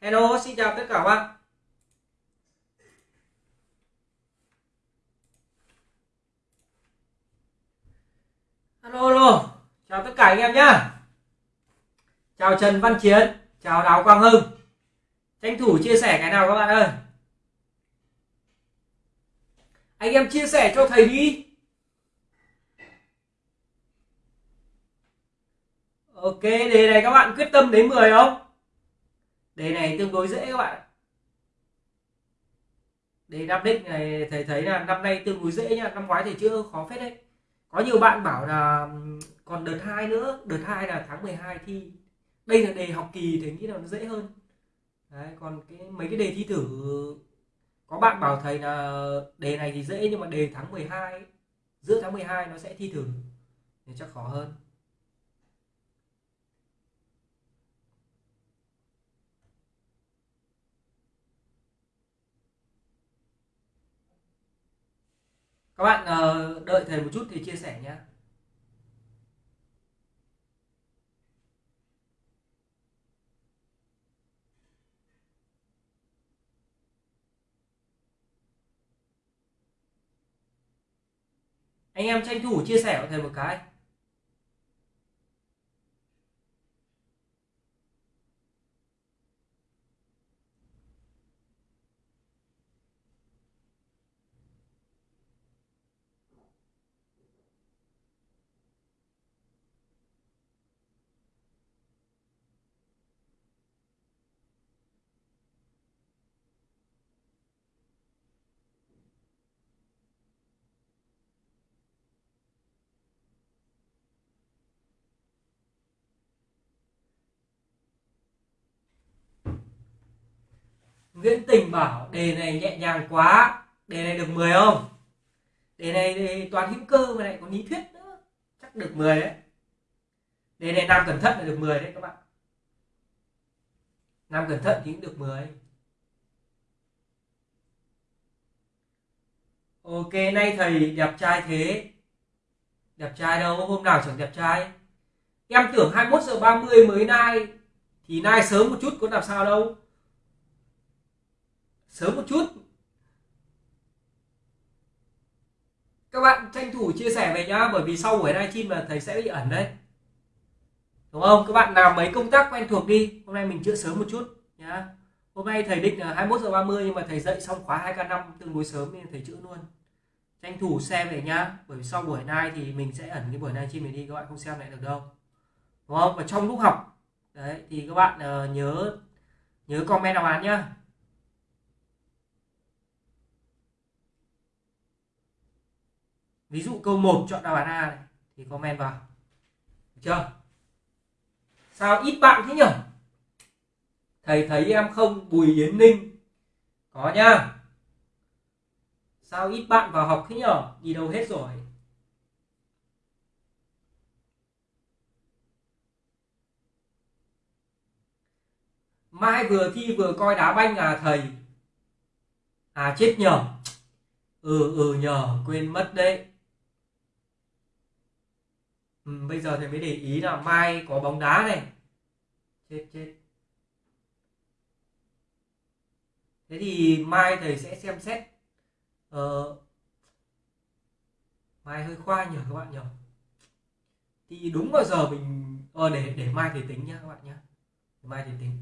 Hello, xin chào tất cả các bạn. Alo, alo, chào tất cả anh em nhá. Chào Trần Văn Chiến, chào Đào Quang Hưng. Tranh thủ chia sẻ cái nào các bạn ơi. Anh em chia sẻ cho thầy đi. Ok, đề này các bạn quyết tâm đến 10 không? Đề này tương đối dễ các bạn. Đề Nam đích này thầy thấy là năm nay tương đối dễ nha, năm ngoái thì chưa khó phết đấy. Có nhiều bạn bảo là còn đợt 2 nữa, đợt 2 là tháng 12 thi. Đây là đề học kỳ thì nghĩ là nó dễ hơn. Đấy, còn cái mấy cái đề thi thử có bạn bảo thầy là đề này thì dễ nhưng mà đề tháng 12 giữa tháng 12 nó sẽ thi thử thì chắc khó hơn. Các bạn ờ, đợi thầy một chút thì chia sẻ nhé. Anh em tranh thủ chia sẻ của thầy một cái. Nguyễn Tình bảo, đề này nhẹ nhàng quá, đề này được 10 không? Đề này thì toàn hữu cơ mà lại có lý thuyết nữa, chắc được 10 đấy. Đề này nam cẩn thận là được 10 đấy các bạn. Nam cẩn thận thì cũng được 10 Ok, nay thầy đẹp trai thế. Đẹp trai đâu, hôm nào chẳng đẹp trai? Em tưởng 21 giờ 30 mới nay Thì nay sớm một chút có làm sao đâu sớm một chút. Các bạn tranh thủ chia sẻ về nhá bởi vì sau buổi livestream là thầy sẽ bị ẩn đấy. Đúng không? Các bạn làm mấy công tác quen thuộc đi. Hôm nay mình chữa sớm một chút nhá. Hôm nay thầy định là 21 giờ 30 nhưng mà thầy dậy xong khóa 2k5 tương đối sớm nên thầy chữa luôn. Tranh thủ xem về nhá bởi vì sau buổi nay thì mình sẽ ẩn cái buổi livestream này đi các bạn không xem lại được đâu. Đúng không? Và trong lúc học đấy thì các bạn uh, nhớ nhớ comment đáp án nhá. Ví dụ câu 1 chọn đáp án A này, thì comment vào. Được chưa? Sao ít bạn thế nhỉ? Thầy thấy em không Bùi Yến Ninh. Có nhá sao ít bạn vào học thế nhỉ? Đi đâu hết rồi? Mai vừa thi vừa coi đá banh à thầy? À chết nhở Ừ ừ nhờ, quên mất đấy ừ, bây giờ thầy mới để ý là mai có bóng đá này. Chết chết. Thế thì mai thầy sẽ xem xét. Ờ, mai hơi khoai nhỉ các bạn nhỉ thì đúng vào giờ mình ờ, để để mai thầy tính nhá các bạn nhá. Mai thầy tính.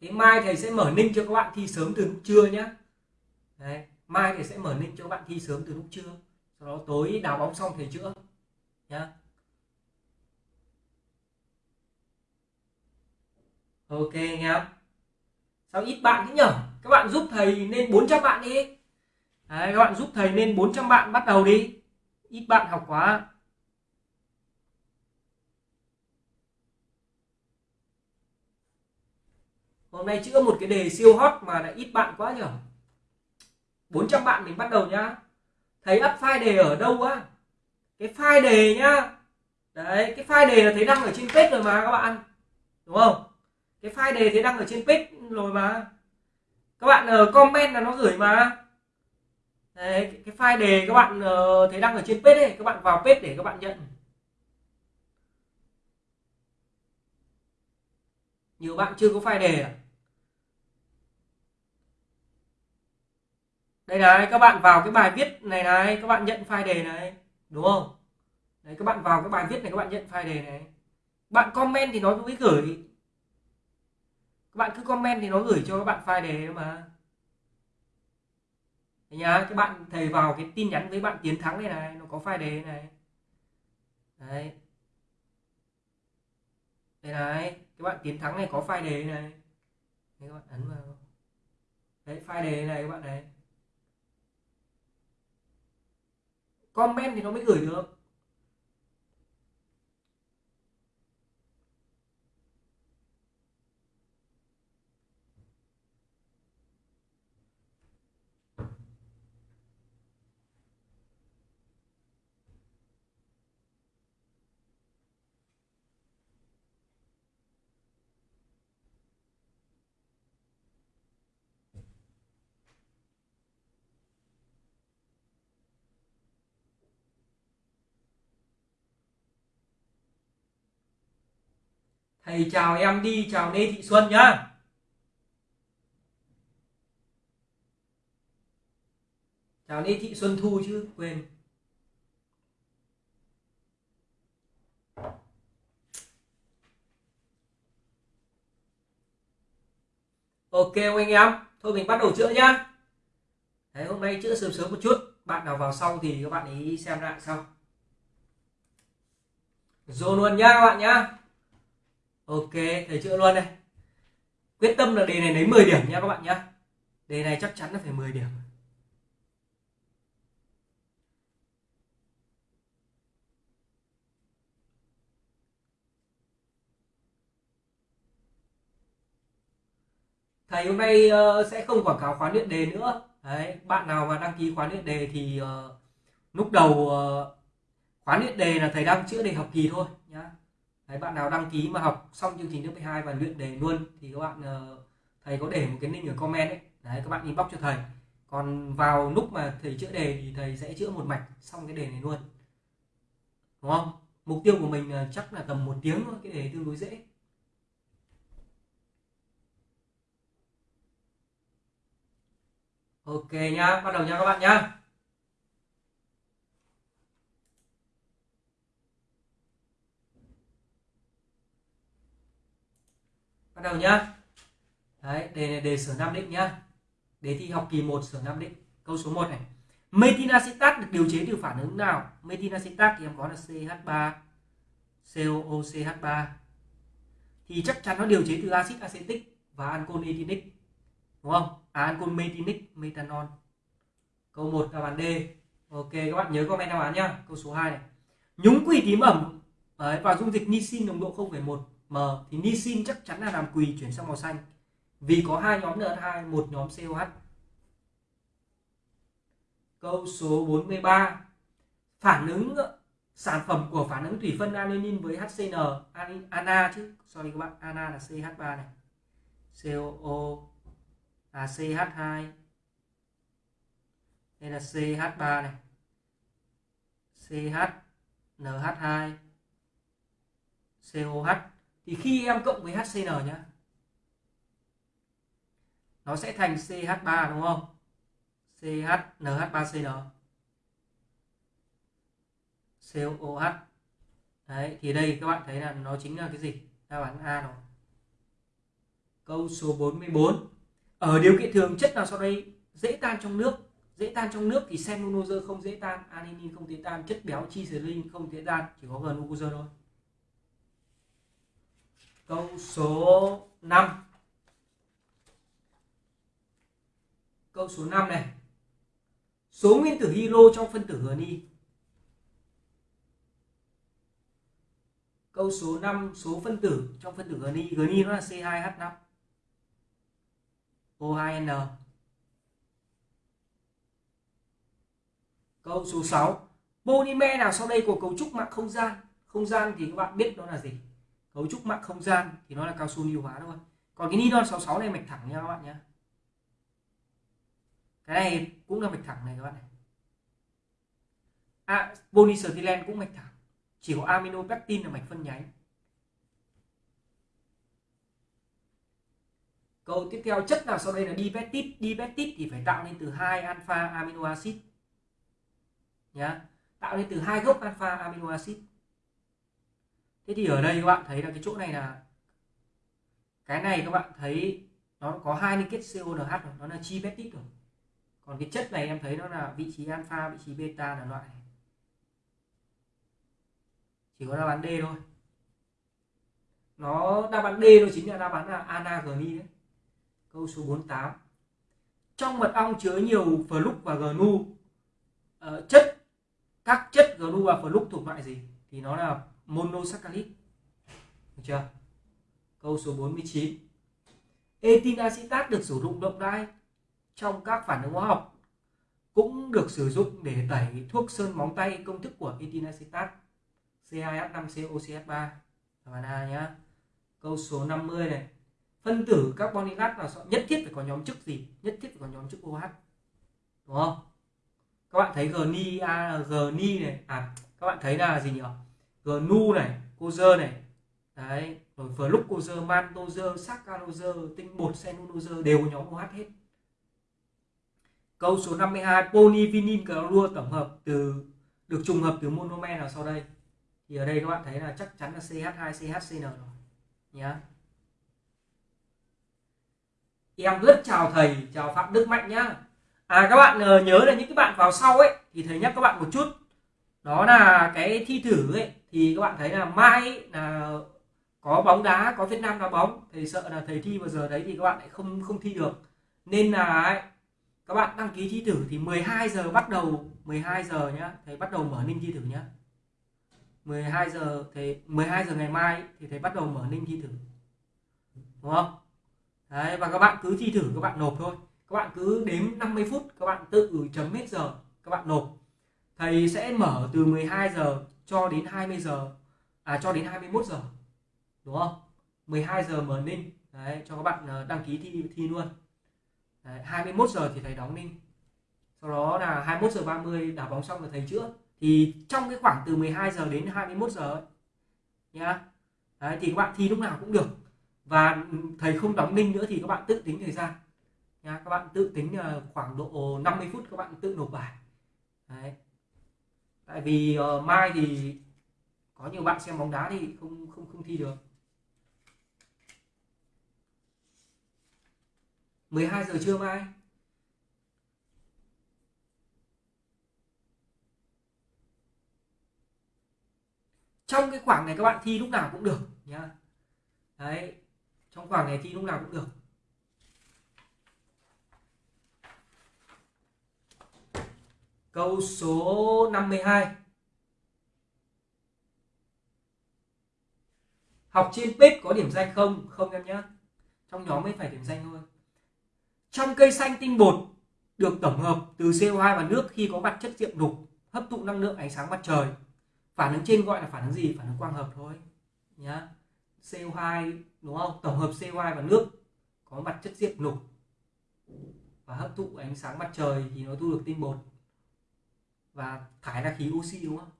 Thế mai thầy sẽ mở ninh cho các bạn thi sớm từ lúc trưa nhá. Đấy mai thì sẽ mở link cho bạn thi sớm từ lúc trưa sau đó tối đào bóng xong thầy chữa nhá. Ok anh em sao ít bạn thế nhở? Các bạn giúp thầy nên 400 bạn đi. Đấy, các bạn giúp thầy nên 400 bạn bắt đầu đi. Ít bạn học quá. Hôm nay chữa một cái đề siêu hot mà lại ít bạn quá nhở? 400 bạn mình bắt đầu nhá. Thấy up file đề ở đâu á? Cái file đề nhá. Đấy cái file đề là thấy đăng ở trên page rồi mà các bạn. Đúng không? Cái file đề thấy đăng ở trên page rồi mà. Các bạn uh, comment là nó gửi mà. Đấy cái file đề các bạn uh, thấy đăng ở trên page ấy các bạn vào page để các bạn nhận. Nhiều bạn chưa có file đề à? Đây này các bạn vào cái bài viết này này các bạn nhận file đề này. Đúng không? Đấy các bạn vào cái bài viết này các bạn nhận file đề này. Bạn comment thì nó mới gửi. Các bạn cứ comment thì nó gửi cho các bạn file đề mà. Đấy nhá các bạn thầy vào cái tin nhắn với bạn tiến thắng này này nó có file đề này. Đấy. Đây này các bạn tiến thắng này có file đề này. Đấy, các bạn ấn vào. Đấy file đề này các bạn này. Comment thì nó mới gửi được. Thầy chào em đi chào Lê Thị Xuân nhá. Chào Lê Thị Xuân Thu chứ quên. Ok anh em thôi mình bắt đầu chữa nhá. Đấy, hôm nay chữa sớm sớm một chút. Bạn nào vào sau thì các bạn ấy xem lại sau. Dồn luôn nhá các bạn nhá ok thầy chữa luôn đây quyết tâm là đề này lấy 10 điểm nha các bạn nhé đề này chắc chắn là phải 10 điểm. Thầy hôm nay uh, sẽ không quảng cáo khóa luyện đề nữa. Đấy bạn nào mà đăng ký khóa luyện đề thì uh, lúc đầu uh, khóa luyện đề là thầy đang chữa đề học kỳ thôi. Đấy, bạn nào đăng ký mà học xong chương trình lớp 12 và luyện đề luôn thì các bạn ờ, thầy có để một cái link ở comment đấy đấy các bạn inbox cho thầy. Còn vào lúc mà thầy chữa đề thì thầy sẽ chữa một mạch xong cái đề này luôn. Đúng không? Mục tiêu của mình ờ, chắc là tầm một tiếng thôi cái đề tương đối dễ. Ok nhá bắt đầu nha các bạn nhá. Bắt đầu nhá. Đấy đề này đề sở nam định nhá. Đề thi học kỳ 1 sở nam định. Câu số 1 này. Metinacetat được điều chế từ phản ứng nào? Metinacetat thì em có là CH3 COOCH3 thì chắc chắn nó điều chế từ axit acetic và ancol etinic đúng không? À, ancol metinic methanol. Câu 1 đáp án D. Ok các bạn nhớ comment đáp án nhá. Câu số 2 này. Nhúng quỳ tím ẩm. Đấy, và dung dịch nisin nồng độ 0,1 M thì nisin chắc chắn là làm quỳ chuyển sang màu xanh. Vì có hai nhóm NH2 một nhóm COH câu số 43 phản ứng ờ, sản phẩm của phản ứng thủy phân aniline với HCN ana chứ. Sorry các bạn, ana là CH3 này. COO là CH2 đây là CH3 này. CH NH2 COH thì khi em cộng với HCN nhá, nó sẽ thành CH3 đúng không? CHNH3CN COOH đấy, thì đây các bạn thấy là nó chính là cái gì? Đáp án A rồi. Câu số 44 ở điều kiện thường, chất nào sau đây dễ tan trong nước? Dễ tan trong nước thì cellulose không dễ tan, adenine không dễ tan, chất béo chi không dễ tan, chỉ có glucose thôi câu số 5 câu số 5 này. Số nguyên tử hydro trong phân tử GNI câu số 5 số phân tử trong phân tử GNI GNI nó là C2H5 O2N câu số 6 polymer nào sau đây có cấu trúc mạng không gian? Không gian thì các bạn biết đó là gì? Cấu trúc mạng không gian thì nó là cao su lưu hóa thôi. Còn cái nitron 66 này mạch thẳng nha các bạn nhé cái này cũng là mạch thẳng này các bạn này. À, polystyrene cũng mạch thẳng. Chỉ có amino pectin là mạch phân nhánh. Câu tiếp theo chất nào sau đây là dipeptide? Dipeptide thì phải tạo nên từ hai alpha amino acid nhá. Tạo nên từ hai gốc alpha amino acid thế thì ở đây các bạn thấy là cái chỗ này là cái này các bạn thấy nó có hai liên kết CONH rồi nó là chi peptide rồi. Còn cái chất này em thấy nó là vị trí alpha vị trí beta là loại này. chỉ có đáp án D thôi. Nó đáp án D nó chính là đáp án là anagni đấy. Câu số 48 trong mật ong chứa nhiều flux và gnu uh, ờ, chất các chất gnu và flux thuộc loại gì? Thì nó là monosaccharide được chưa? Câu số 49 etin acetat được sử dụng rộng rãi trong các phản ứng hóa học, cũng được sử dụng để tẩy thuốc sơn móng tay công thức của etin acetat C2H5COCH3 bạn A nhá. Câu số 50 này. Phân tử carbon hydrate là nhất thiết phải có nhóm chức gì? Nhất thiết phải có nhóm chức OH đúng không? Các bạn thấy gni a gni này. À các bạn thấy là gì nhỉ? Gnu này cozer này. Đấy, rồi fructose mantozer saccharozer tinh bột cellulose đều có nhóm OH hết. Câu số 52 polyvinyl clorua tổng hợp từ, được trùng hợp từ monomer nào sau đây. Thì ở đây các bạn thấy là chắc chắn là CH2 CHCN rồi, nhá. Em rất chào thầy, chào phạm đức mạnh nhá. À các bạn ờ, nhớ là những cái bạn vào sau ấy, thì thầy nhắc các bạn một chút đó là cái thi thử ấy thì các bạn thấy là mai là có bóng đá có Việt Nam đá bóng thầy sợ là thầy thi vào giờ đấy thì các bạn lại không không thi được. Nên là ấy, các bạn đăng ký thi thử thì 12 giờ bắt đầu 12 giờ nhá thầy bắt đầu mở ninh thi thử nhá. 12 giờ thì 12 giờ ngày mai thì thầy bắt đầu mở ninh thi thử. Đúng không? Đấy, và các bạn cứ thi thử các bạn nộp thôi. Các bạn cứ đếm 50 phút các bạn tự chấm hết giờ các bạn nộp thầy sẽ mở từ 12 giờ cho đến 20 giờ. À cho đến 21 giờ. Đúng không? 12 giờ mở ninh. Đấy, cho các bạn ờ, đăng ký thi thi luôn. Đấy, 21 giờ thì thầy đóng ninh. Sau đó là 21 giờ 30 đá bóng xong là thầy chữa. Thì trong cái khoảng từ 12 giờ đến 21 giờ ấy, nhá. Đấy, thì các bạn thi lúc nào cũng được. Và thầy không đóng ninh nữa thì các bạn tự tính thời gian. Nha các bạn tự tính ờ, khoảng độ 50 phút các bạn tự nộp bài. Đấy tại vì uh, mai thì có nhiều bạn xem bóng đá thì không không không thi được. 12 giờ trưa mai. Trong cái khoảng này các bạn thi lúc nào cũng được nhá. Đấy trong khoảng này thi lúc nào cũng được. Câu số 52 học trên page có điểm danh không? Không em nhé. Trong nhóm mới phải điểm danh thôi. Trong cây xanh tinh bột được tổng hợp từ CO2 và nước khi có mặt chất diệm đục, hấp thụ năng lượng ánh sáng mặt trời. Phản ứng trên gọi là phản ứng gì? Phản ứng quang hợp thôi. Nhá. CO2 đúng không? Tổng hợp CO2 và nước có mặt chất diệp lục và hấp thụ ánh sáng mặt trời thì nó thu được tinh bột và thải ra khí oxy, đúng không?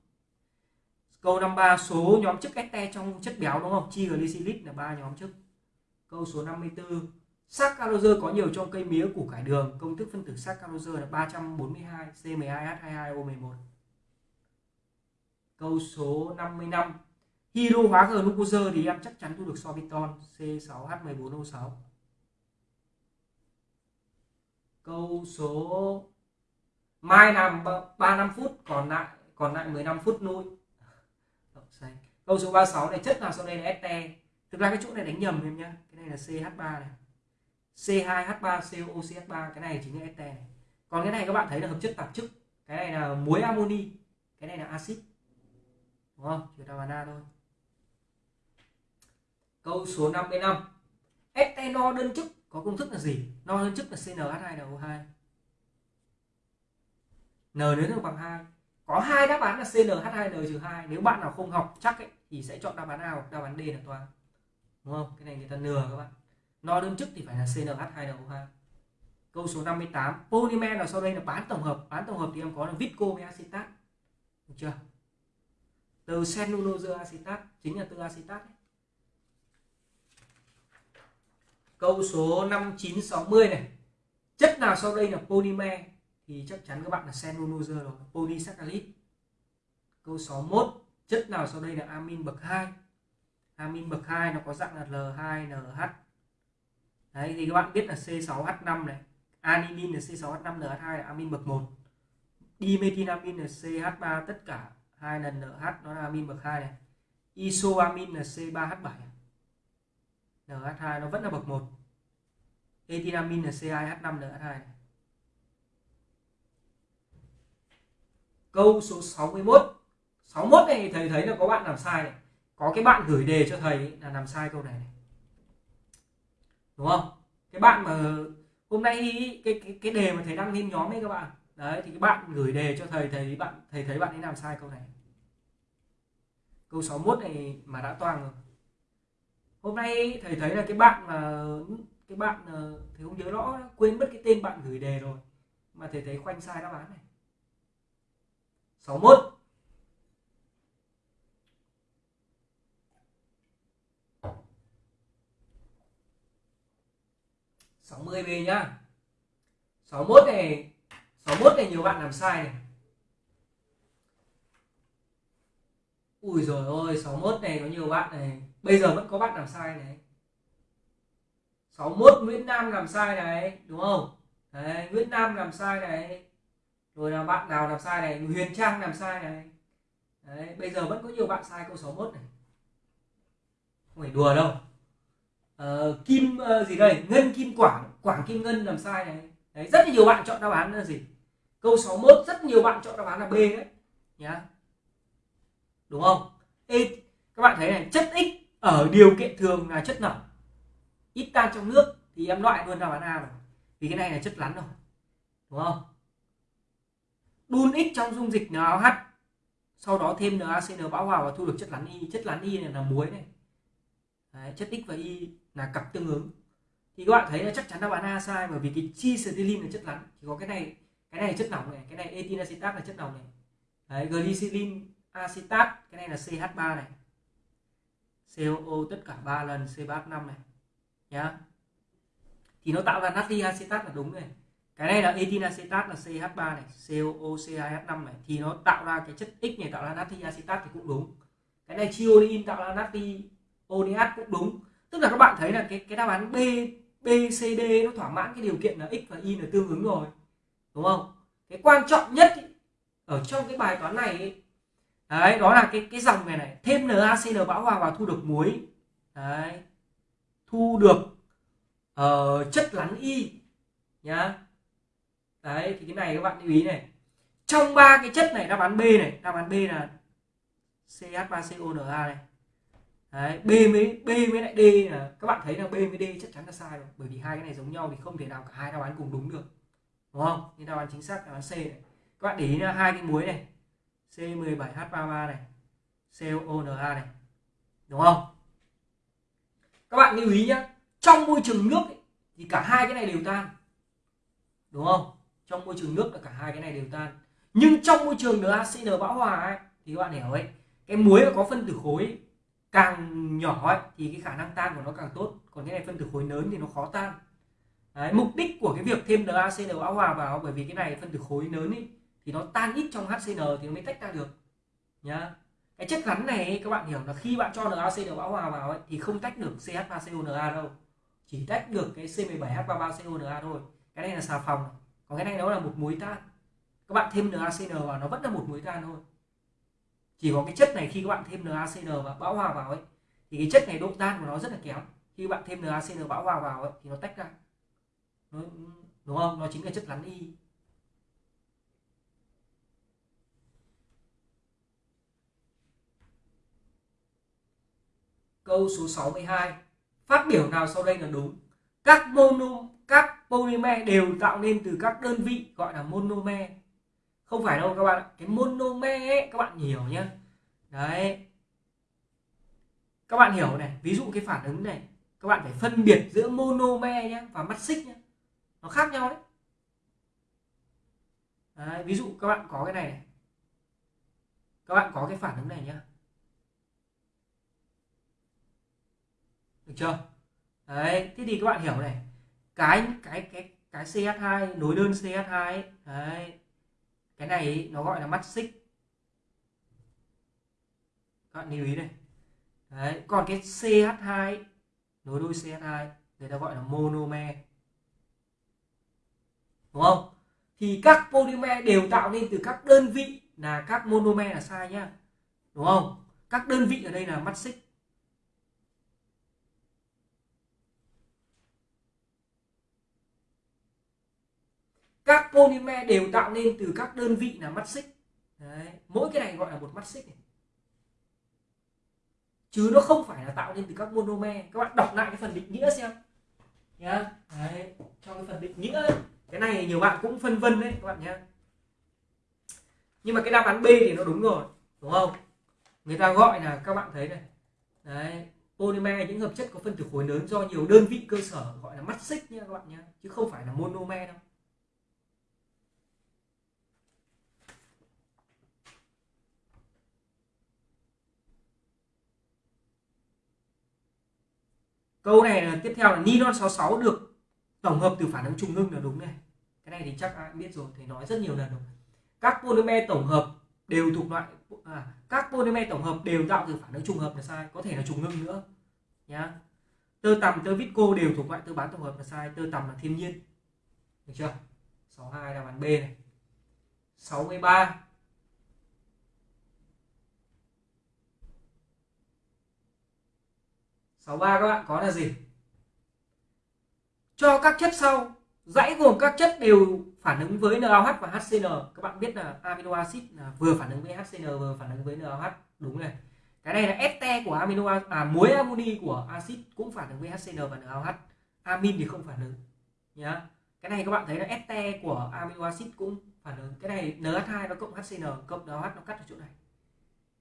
Câu 53 số nhóm chất este trong chất béo, đúng không? Triglycerid là ba nhóm chất câu số 54 saccharose có nhiều trong cây mía củ cải đường. Công thức phân tử saccharose là 342 C12H22O11 câu số 55 hydro hóa glucose thì em chắc chắn thu được sorbitol C6H14O6 câu số mai làm 35 phút, còn lại còn lại 15 phút nuôi câu số 36 này, chất nào sau đây là ST thực ra cái chỗ này đánh nhầm em nhá. Cái này là CH3 này. C2H3COCH3 cái này chính là ST này. Còn cái này các bạn thấy là hợp chất tạp chức cái này là muối amoni cái này là axit. Đúng không? Chỉ là bana thôi. Câu số 55 ST no đơn chức có công thức là gì? No đơn chức là CnH2NO2 n nếu được bằng 2 có hai đáp án là CnH2n-2 nếu bạn nào không học chắc ấy, thì sẽ chọn đáp án nào đáp án D là toán đúng không? Cái này người ta lừa các bạn. No đơn chức thì phải là CnH2NO2 câu số 58 polymer là sau đây là bán tổng hợp. Bán tổng hợp thì em có là visco với acetat được chưa? Từ cellulose acetat chính là từ acetat ấy. câu số 5960 này. Chất nào sau đây là polymer? Thì chắc chắn các bạn là cellulose rồi, polysaccharide. Câu 61 chất nào sau đây là amin bậc 2 amin bậc 2 nó có dạng là L2NH đấy, thì các bạn biết là C6H5 này animin là C6H5NH2 là amin bậc 1 dimethylamin là CH3 tất cả hai lần NH nó là amin bậc 2 này. Isoamin là C3H7 NH2 nó vẫn là bậc 1 etinamin là C2H5NH2 này. Câu số 61 61 này thầy thấy là có bạn làm sai này. Có cái bạn gửi đề cho thầy là làm sai câu này, này. đúng không? Cái bạn mà hôm nay cái cái cái đề mà thầy đăng lên nhóm ấy các bạn. Đấy thì cái bạn gửi đề cho thầy thầy bạn thầy thấy bạn ấy làm sai câu này. Câu 61 này mà đã toang rồi. Hôm nay thầy thấy là cái bạn mà cái bạn ờ, thầy không nhớ rõ quên mất cái tên bạn gửi đề rồi. Mà thầy thấy khoanh sai đáp án này. 61 60 về nhá. 61 này 61 này nhiều bạn làm sai này. Ui rồi ôi 61 này có nhiều bạn này. Bây giờ vẫn có bạn làm sai này. 61 Nguyễn Nam làm sai này Đúng không? Đấy, Nguyễn Nam làm sai này. Rồi là bạn nào làm sai này Huyền Trang làm sai này. Đấy, Bây giờ vẫn có nhiều bạn sai câu 61 này. Không phải đùa đâu. Uh, Kim uh, gì đây? Ngân Kim Quảng Quảng Kim Ngân làm sai này. Đấy, rất là nhiều bạn chọn đáp án là gì? Câu 61 rất nhiều bạn chọn đáp án là B đấy. Nhá. Đúng không? Ê, các bạn thấy này chất X ở điều kiện thường là chất nào? Ít tan trong nước thì em loại luôn đáp án A rồi. Vì cái này là chất rắn rồi. Đúng không? Đun X trong dung dịch NaOH sau đó thêm NaCN bão hòa và thu được chất rắn Y chất rắn Y này là muối này. Đấy, chất X và Y là cặp tương ứng. Thì các bạn thấy là chắc chắn đáp án A sai bởi vì cái chi là chất rắn thì có cái này cái này là chất lỏng này cái này etin acetat là chất lỏng này. Đấy, glycerin acetat cái này là CH3 này. COO tất cả 3 lần C35 này. Nhá. Thì nó tạo ra natri acetat là đúng này cái này là etin acetat là CH3 này COO CH5 này. Thì nó tạo ra cái chất X này tạo ra natri acetat thì cũng đúng. Cái này chiolin tạo ra natri ODH cũng đúng. Tức là các bạn thấy là cái cái đáp án B B C D nó thỏa mãn cái điều kiện là X và Y là tương ứng rồi. Đúng không? Cái quan trọng nhất ý, ở trong cái bài toán này ý, đấy đó là cái cái dòng này này thêm NaCl bão hòa vào thu được muối. Đấy. Thu được uh, chất lắng y. Nhá đấy thì cái này các bạn lưu ý này. Trong ba cái chất này đáp án B này đáp án B là CH3CONa này. Đấy, B với B với lại D là các bạn thấy là B với D chắc chắn là sai rồi. Bởi vì hai cái này giống nhau thì không thể nào cả hai đáp án cùng đúng được. Đúng không? Nên đáp án chính xác đáp án C này. Các bạn để ý là hai cái muối này C17H33 này CONa này. Đúng không? Các bạn lưu ý nhé trong môi trường nước ấy, thì cả hai cái này đều tan. Đúng không? Trong môi trường nước là cả hai cái này đều tan. Nhưng trong môi trường NaCN bão hòa ấy, thì các bạn hiểu ấy cái muối mà có phân tử khối càng nhỏ ấy, thì cái khả năng tan của nó càng tốt. Còn cái này phân tử khối lớn thì nó khó tan. Đấy, mục đích của cái việc thêm NaCN bão hòa vào bởi vì cái này phân tử khối lớn ấy, thì nó tan ít trong HCN thì nó mới tách ra được. Nhá. Cái chất rắn này ấy, các bạn hiểu là khi bạn cho NaCN bão hòa vào ấy, thì không tách được CH3CONa đâu. Chỉ tách được cái C17H33CONa thôi. Cái này là xà phòng còn cái này nó là một muối tan. Các bạn thêm NaCN vào nó vẫn là một muối tan thôi. Chỉ có cái chất này khi các bạn thêm NaCN và bão hòa vào ấy thì cái chất này độ tan của nó rất là kém. Khi bạn thêm NaCN bão hòa vào ấy, thì nó tách ra. Đúng không? Nó chính là chất rắn y. Câu số 62 phát biểu nào sau đây là đúng? Các mono các polymer đều tạo nên từ các đơn vị gọi là monomer. Không phải đâu các bạn cái monomer ấy, các bạn hiểu nhé đấy. Các bạn hiểu này ví dụ cái phản ứng này các bạn phải phân biệt giữa monomer nhé và mắt xích nhé nó khác nhau đấy. đấy ví dụ các bạn có cái này, này. Các bạn có cái phản ứng này nhá. Được chưa? Đấy thế thì các bạn hiểu này cái cái cái cái CH2 nối đơn CH2 ấy, đấy. Cái này ấy, nó gọi là mắt xích. Các bạn lưu ý này. Đấy còn cái CH2 nối đôi CH2 người ta gọi là monomer. Đúng không? Thì các polymer đều tạo nên từ các đơn vị là các monomer là sai nhá. Đúng không? Các đơn vị ở đây là mắt xích. Các polymer đều tạo nên từ các đơn vị là mắt xích Đấy. mỗi cái này gọi là một mắt xích này. chứ nó không phải là tạo nên từ các monomer các bạn đọc lại cái phần định nghĩa xem nhá Đấy. trong cái phần định nghĩa ấy, cái này nhiều bạn cũng phân vân đấy các bạn nhá. nhưng mà cái đáp án B thì nó đúng rồi đúng không người ta gọi là các bạn thấy này đấy polymer những hợp chất có phân tử khối lớn do nhiều đơn vị cơ sở gọi là mắt xích nha các bạn nhé chứ không phải là monomer đâu câu này là tiếp theo là nylon 66 được tổng hợp từ phản ứng trùng ngưng là đúng này. Cái này thì chắc ai biết rồi thầy nói rất nhiều lần rồi. Các polymer tổng hợp đều thuộc loại à, các polymer tổng hợp đều tạo từ phản ứng trùng hợp là sai có thể là trùng ngưng nữa nhá. Tơ tằm tơ visco đều thuộc loại tơ bán tổng hợp là sai tơ tằm là thiên nhiên. Được chưa? 62 là bàn B này. 63 63 các bạn, có là gì? Cho các chất sau. Dãy gồm các chất đều phản ứng với NaOH và HCN các bạn biết là amino acid là vừa phản ứng với HCN vừa phản ứng với NaOH. Đúng này. Cái này là este của amino à muối amoni của axit cũng phản ứng với HCN và NaOH. Amin thì không phản ứng, nhá. Cái này các bạn thấy là este của amino acid cũng phản ứng. Cái này NH2 nó cộng HCN cộng NaOH nó cắt ở chỗ này.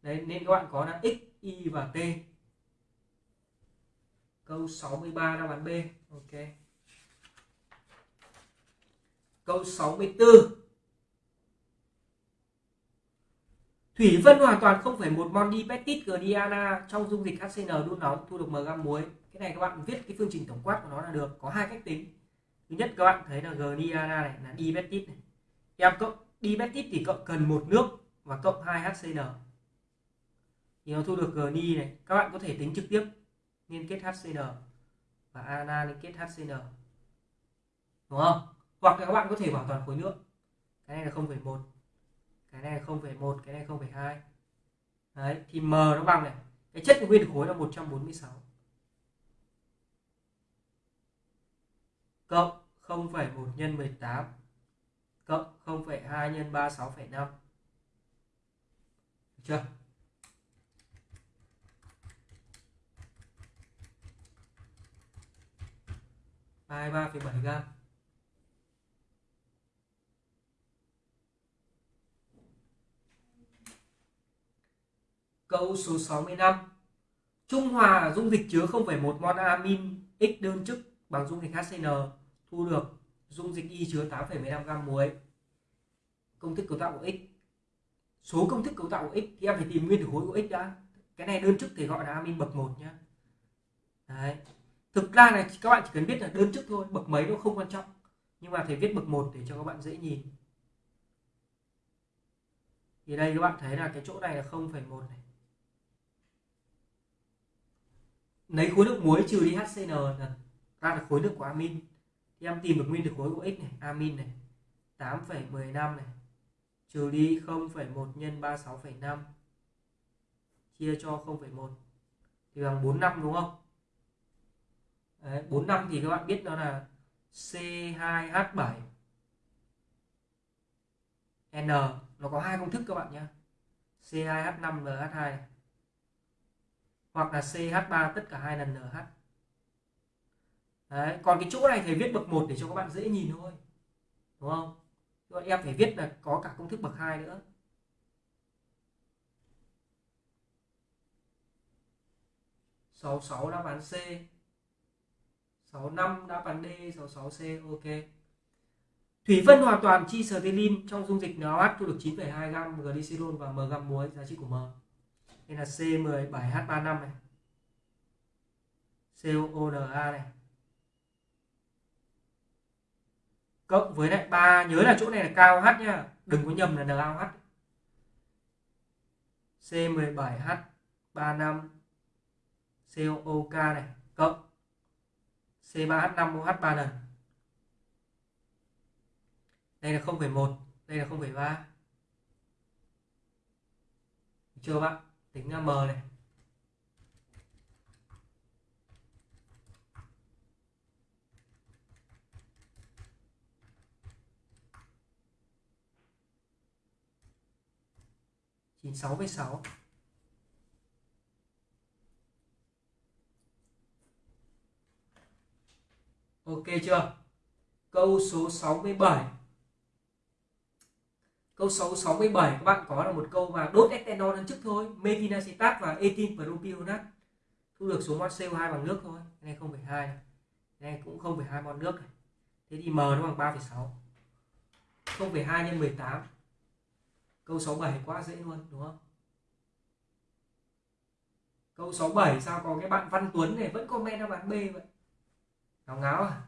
Đấy, nên các bạn có là X, Y và T câu 63 đáp án B ok câu 64 Thủy phân hoàn toàn 0,1 mol dipeptide Gdiana trong dung dịch HCN đun nóng thu được m gam muối. Cái này các bạn viết cái phương trình tổng quát của nó là được. Có hai cách tính. Thứ nhất các bạn thấy là Gdiana này là dipeptide này. Em cộng dipeptide thì cộng cần một nước và cộng 2 HCN. Thì nó thu được Gni này. Các bạn có thể tính trực tiếp liên kết HCN và ana liên kết HCN. Đúng không? hoặc là các bạn có thể bảo toàn khối lượng. Cái này là 0,1 cái này là 0,1 cái này 0,2 đấy thì m nó bằng này. Cái chất nguyên khối là 146 cộng 0,1 nhân 18 cộng 0,2 nhân 36,5 được chưa? 23,7 gram Câu số 65 Trung hòa dung dịch chứa 0,1 mol amin X đơn chức bằng dung dịch HCN thu được dung dịch Y chứa 8,15 gam muối. Công thức cấu tạo của X. Số công thức cấu tạo của X thì em phải tìm nguyên tử khối của X đã. Cái này đơn chức thì gọi là amin bậc 1 nhé. Đấy. Thực ra này các bạn chỉ cần biết là đơn chức thôi, bậc mấy nó không quan trọng. Nhưng mà thầy viết bậc 1 để cho các bạn dễ nhìn. Thì đây các bạn thấy là cái chỗ này là 0,1 này. lấy khối lượng muối trừ đi HCN là ra được khối lượng của amin. Thì em tìm được nguyên tử khối của x này amin này. 8,15 này. Trừ đi 0,1 nhân 36,5 chia cho 0,1 thì bằng 45 đúng không? Đấy, 45 thì các bạn biết đó là C2H7 N nó có hai công thức các bạn nhé C2H5NH2 hoặc là CH3 tất cả hai lần NH Đấy, còn cái chỗ này thầy viết bậc 1 để cho các bạn dễ nhìn thôi. Đúng không? Rồi em phải viết là có cả công thức bậc 2 nữa. Sáu sáu đáp án C. 65 đáp án D 66C ok. Thủy phân hoàn toàn chi sterilin trong dung dịch NaOH thu được 9,2 gam glycerol và m gam muối giá trị của m. Đây là C17H35 này. COONA này. Cộng với lại ba nhớ là chỗ này là cao H nhá đừng có nhầm là NaOH C17H35 COOK này cộng C3H5OH3N đây là 0,1 đây là 0,3 chưa bác? Tính M này. chín sáu với sáu. Ok chưa? Câu số 67 câu số 67 các bạn có là một câu mà đốt ethanol lần trước thôi. Metinacetat và ethyl propionat thu được số mol CO2 bằng nước thôi. Cái này 0,2 này. cái này cũng 0,2 mol nước này. thế thì m nó bằng 3,6 0,2 nhân 18 câu 67 quá dễ luôn đúng không? Câu 67 sao có cái bạn Văn Tuấn này vẫn comment cho bạn B vậy? Ngáo ngáo à?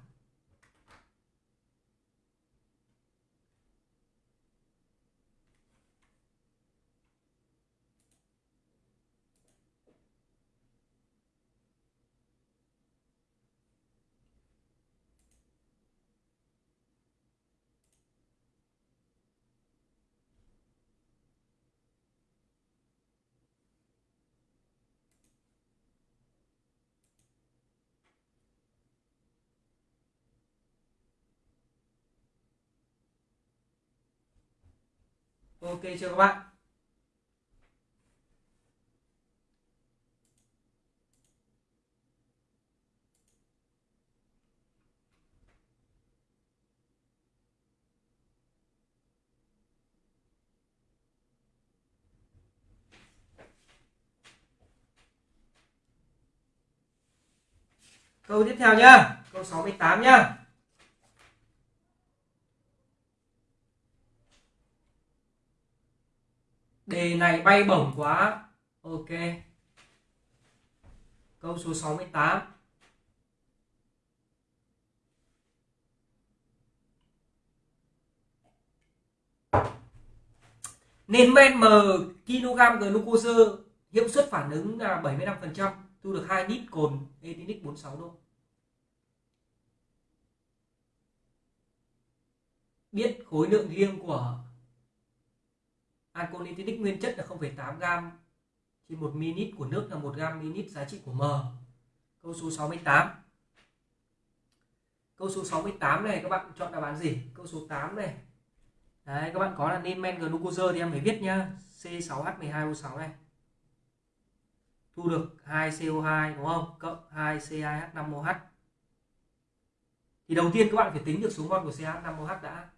Ok chưa các bạn Câu tiếp theo nhá, câu 68 nhá. Đề này, bay bổng quá. Ok. Câu số 68 nên men m kg glucose hiệu suất phản ứng là 75% thu được 2 lít cồn, etinic 46 độ biết khối lượng riêng của alcohol nguyên chất là 0,8 gam trên 1 ml của nước là 1 gam ml giá trị của M. Câu số 68. Câu số 68 này các bạn chọn đáp án gì? Câu số 8 này. Đấy các bạn có là nên men glucose thì em phải viết nhá. C6H12O6 này. Thu được 2 CO2 đúng không? Cộng 2 C2H5OH. Thì đầu tiên các bạn phải tính được số mol của CH5OH đã.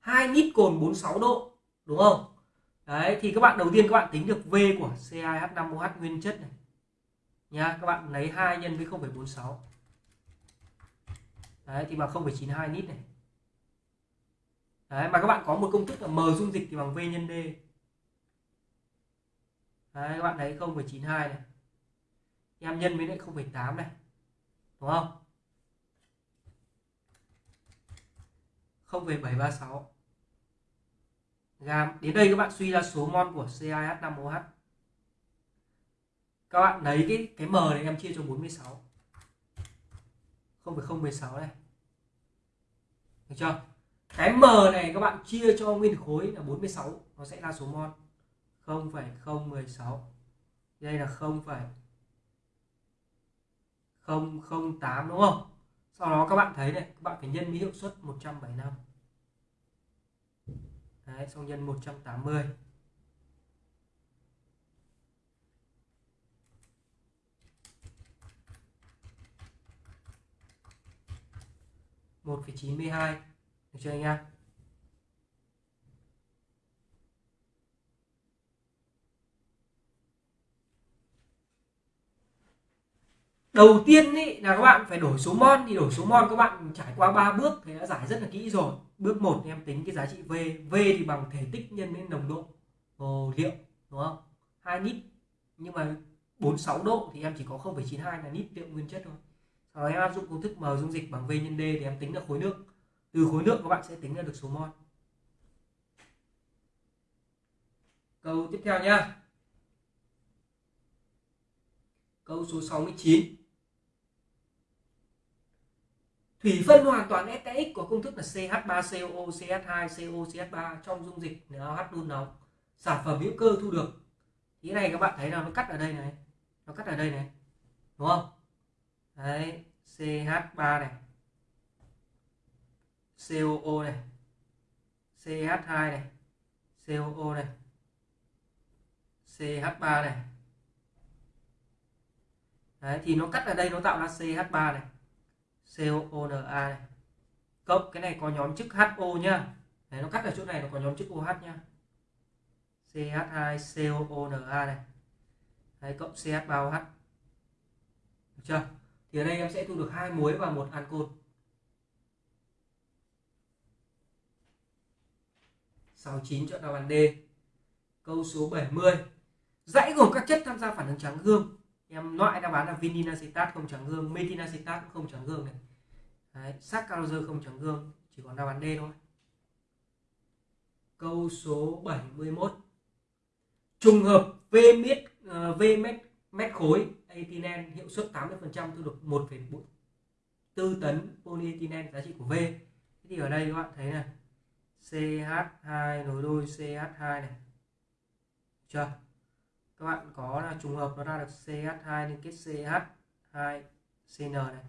2 lít cồn 46 độ, đúng không? Đấy thì các bạn đầu tiên các bạn tính được V của C2H5OH nguyên chất này. Nha các bạn lấy 2 nhân với 0,46 đấy thì bằng 0,92 lít này. Đấy mà các bạn có một công thức là M dung dịch thì bằng V nhân D. Đấy các bạn lấy 0,92 này. Em nhân với lại 0,8 này. Đúng không? 0,736 gam đến đây các bạn suy ra số mol của CaH5OH. các bạn lấy cái cái M này em chia cho 46 0,016 này. Được chưa? Cái M này các bạn chia cho nguyên khối là 46 nó sẽ ra số mol 0,016 đây là 0, 008 đúng không? Sau đó các bạn thấy này các bạn phải nhân với hiệu suất 175 Đấy, xong nhân 180 một phẩy chín mươi hai. Được chưa anh em? Đầu tiên ý, là các bạn phải đổi số mol thì đổi số mol các bạn trải qua ba bước thì đã giải rất là kỹ rồi. Bước 1 em tính cái giá trị V V thì bằng thể tích nhân với nồng độ hồ liệu đúng không? Hai lít nhưng mà 46 độ thì em chỉ có 0,92 là lít liệu nguyên chất thôi. Sau đó em áp dụng công thức M dung dịch bằng V nhân D thì em tính được khối nước. Từ khối nước các bạn sẽ tính ra được số mol câu tiếp theo nhá. Câu số 69 thủy phân hoàn toàn STX có công thức là CH3CO, CH2CO CH3 trong dung dịch NaOH đun nóng. Sản phẩm hữu cơ thu được. Thì này các bạn thấy là nó cắt ở đây này. Nó cắt ở đây này. Đúng không? Đấy CH3 này. COO này. CH2 này. COO này. CH3 này. Đấy, thì nó cắt ở đây nó tạo ra CH3 này. COONA này. Cộng cái này có nhóm chức HO nhá. Đấy, nó cắt ở chỗ này nó có nhóm chức OH nhá. CH2COONA này. Đấy, cộng CH3OH được chưa? Thì ở đây em sẽ thu được hai muối và một ancol. 69 chọn đáp án D. Câu số 70 dãy gồm các chất tham gia phản ứng trắng gương em loại đáp án là vininacetat không trắng gương metinacetat cũng không trắng gương này. Đấy, saccharose không trắng gương chỉ còn đáp án D thôi. Câu số 71 trùng hợp V mét uh, ờ, V mét mét khối ethylene hiệu suất 80% thu được 1,4 tấn polyethylene giá trị của V. Thì ở đây các bạn thấy này. CH2 nối đôi CH2 này. Chưa? Các bạn có là trùng hợp nó ra được CH2 liên kết CH2CN này.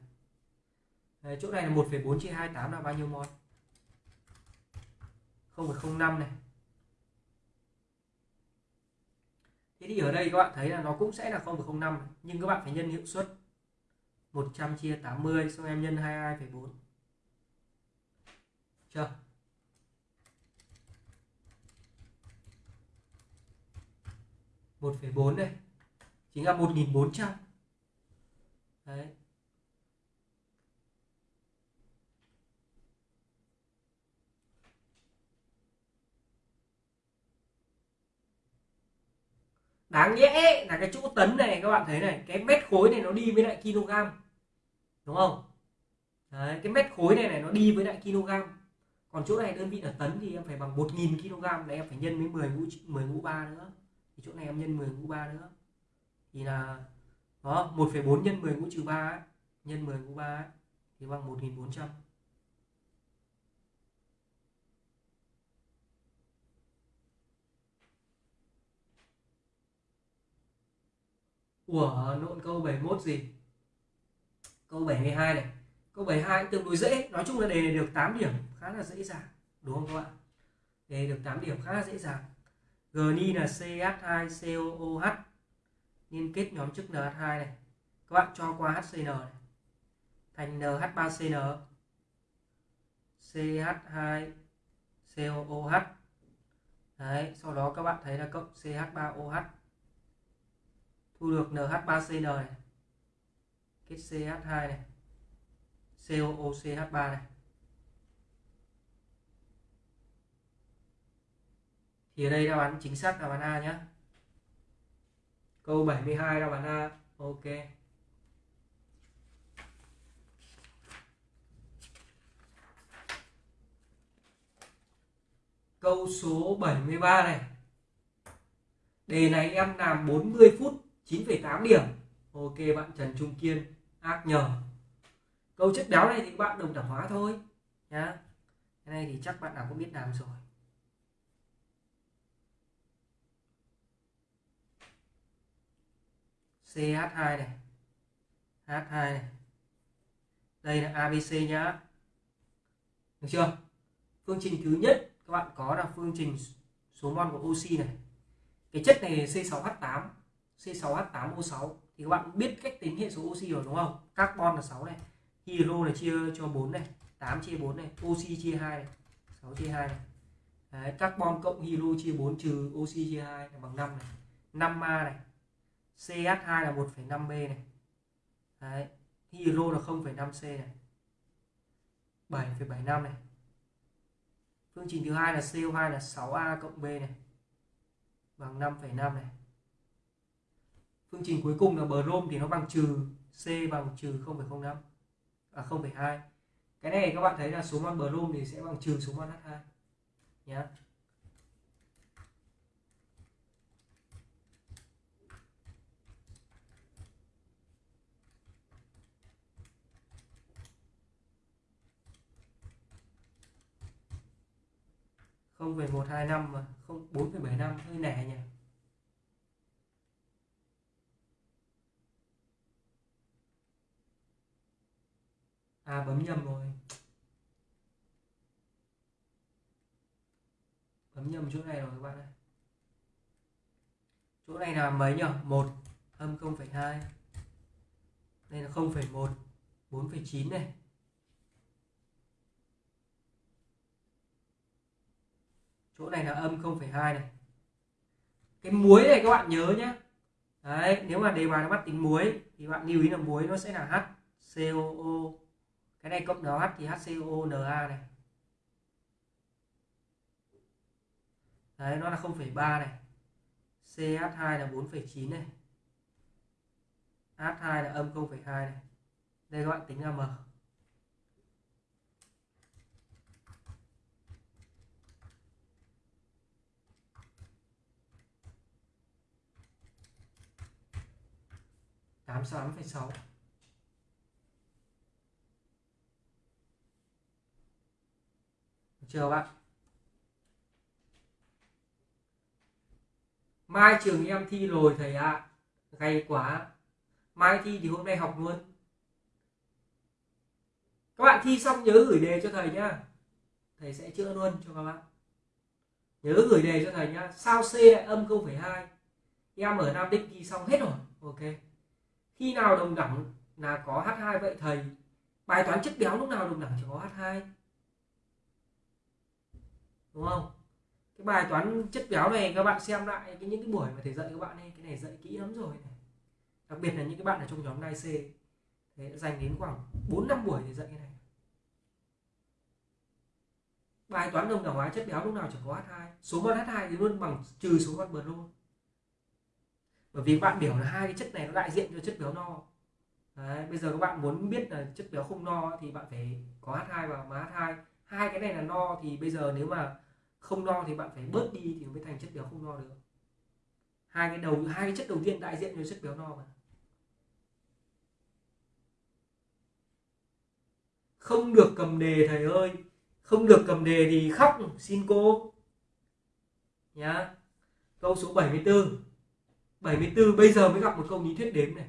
Đấy, chỗ này là 1,4 chia 28 là bao nhiêu mol? 0,05 này. Thế thì ở đây các bạn thấy là nó cũng sẽ là 0,05 nhưng các bạn phải nhân hiệu suất 100 chia 80 xong em nhân 22,4 chưa? 1,4 này chính là 1400 đấy. Đáng nhẽ là cái chỗ tấn này các bạn thấy này cái mét khối này nó đi với lại kg đúng không? Đấy, cái mét khối này này nó đi với lại kg. Còn chỗ này đơn vị là tấn thì em phải bằng 1.000 kg là em phải nhân với 10 mũ 10 mũ 3 nữa thì chỗ này em nhân 10 mũ 3 nữa. Thì là đó 1,4 nhân 10 mũ trừ 3 ấy, nhân 10 mũ 3 ấy, thì bằng 1400 của nộn câu 71 gì? Câu 72 này. Câu 72 cũng tương đối dễ. Nói chung là đề này được 8 điểm khá là dễ dàng. Đúng không các bạn? Đề được 8 điểm khá là dễ dàng. Gni là CH2COOH liên kết nhóm chức NH2 này. Các bạn cho qua HCN này. Thành NH3CN CH2COOH đấy, sau đó các bạn thấy là cộng CH3OH thu được NH3CN này. Kết CH2 này. COOCH3 này. Thì ở đây đáp án chính xác đáp án A nhé câu 72 đáp án A ok. Câu số 73 này. Đề này em làm 40 phút 9,8 điểm. Ok bạn Trần Trung Kiên ác nhờ. Câu chất đáo này thì bạn đồng đẳng hóa thôi nhá. Cái này thì chắc bạn nào cũng biết làm rồi. CH2 này. H2 này. Đây là ABC nhá. Được chưa? Phương trình thứ nhất các bạn có là phương trình số mol của oxy này. Cái chất này C6H8 C6H8O6 thì các bạn biết cách tính hệ số oxy rồi đúng không? Carbon là 6 này hydro là chia cho 4 này 8 chia 4 này oxy chia 2 này 6 chia 2 này. Đấy, carbon cộng hydro chia 4 trừ oxy chia 2 là bằng 5 này. 5 ma này. CH2 là 1,5B này. Đấy. Hero là 0,5C này. 7,75 này. Phương trình thứ hai là CO2 là 6A cộng B này Bằng 5,5 này. Phương trình cuối cùng là brom thì nó bằng trừ C bằng trừ 0,05 à 0,2 cái này các bạn thấy là số mol brom thì sẽ bằng trừ số mol H2 nhé không về một hai năm mà không bốn phẩy bảy năm hơi nẻ nhỉ? À bấm nhầm rồi. Bấm nhầm chỗ này rồi các bạn ơi. Chỗ này là mấy nhỉ? Một âm 0,2 đây là 0,1 4,9 này. Chỗ này là âm 0,2 này. Cái muối này các bạn nhớ nhé đấy nếu mà đề bài nó bắt tính muối thì bạn lưu ý là muối nó sẽ là HCOO cái này cộng nó H thì HCONA này. Đấy nó là 0,3 này. CH2 là 4,9 này. H2 là âm 0,2 này. Đây các bạn tính là M. tám sáu phẩy sáu. Chưa bạn. Mai trường em thi rồi thầy ạ. À. gay quá. Mai thi thì hôm nay học luôn. Các bạn thi xong nhớ gửi đề cho thầy nhá. Thầy sẽ chữa luôn cho các bạn. Nhớ gửi đề cho thầy nhá. Sao c lại âm 0,2 em ở nam định thi xong hết rồi. Ok khi nào đồng đẳng là có h2 vậy thầy? Bài toán chất béo lúc nào đồng đẳng chỉ có h2 đúng không? Cái bài toán chất béo này các bạn xem lại cái những cái buổi mà thầy dạy các bạn ấy, cái này dạy kỹ lắm rồi này. Đặc biệt là những cái bạn ở trong nhóm đai C. Thầy đã dành đến khoảng 4 năm buổi để dạy cái này. Bài toán đồng đẳng hóa chất béo lúc nào chỉ có H2 số mol H2 thì luôn bằng trừ số mol bờ luôn bởi vì bạn biểu là hai cái chất này nó đại diện cho chất béo no. Đấy, bây giờ các bạn muốn biết là chất béo không no thì bạn phải có H2 và mà H2 hai. Cái này là no thì bây giờ nếu mà không no thì bạn phải bớt đi thì mới thành chất béo không no được. Hai cái đầu hai cái chất đầu tiên đại diện cho chất béo no mà. Không được cầm đề thầy ơi. Không được cầm đề thì khóc xin cô. Nhá. Câu số 74 74 bây giờ mới gặp một câu lý thuyết đếm này.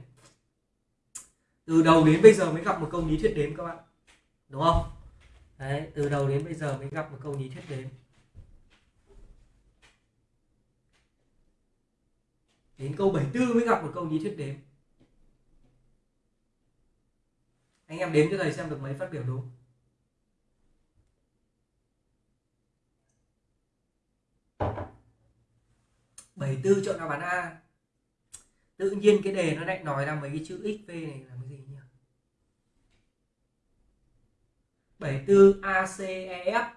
Từ đầu đến bây giờ mới gặp một câu lý thuyết đếm các bạn. Đúng không? Đấy, từ đầu đến bây giờ mới gặp một câu lý thuyết đếm. Đến câu 74 mới gặp một câu lý thuyết đếm. Anh em đếm cho thầy xem được mấy phát biểu đúng. Bảy tư chọn đáp án A tự nhiên cái đề nó lại nói ra mấy cái chữ xv này là cái gì nhỉ? 74 ACEF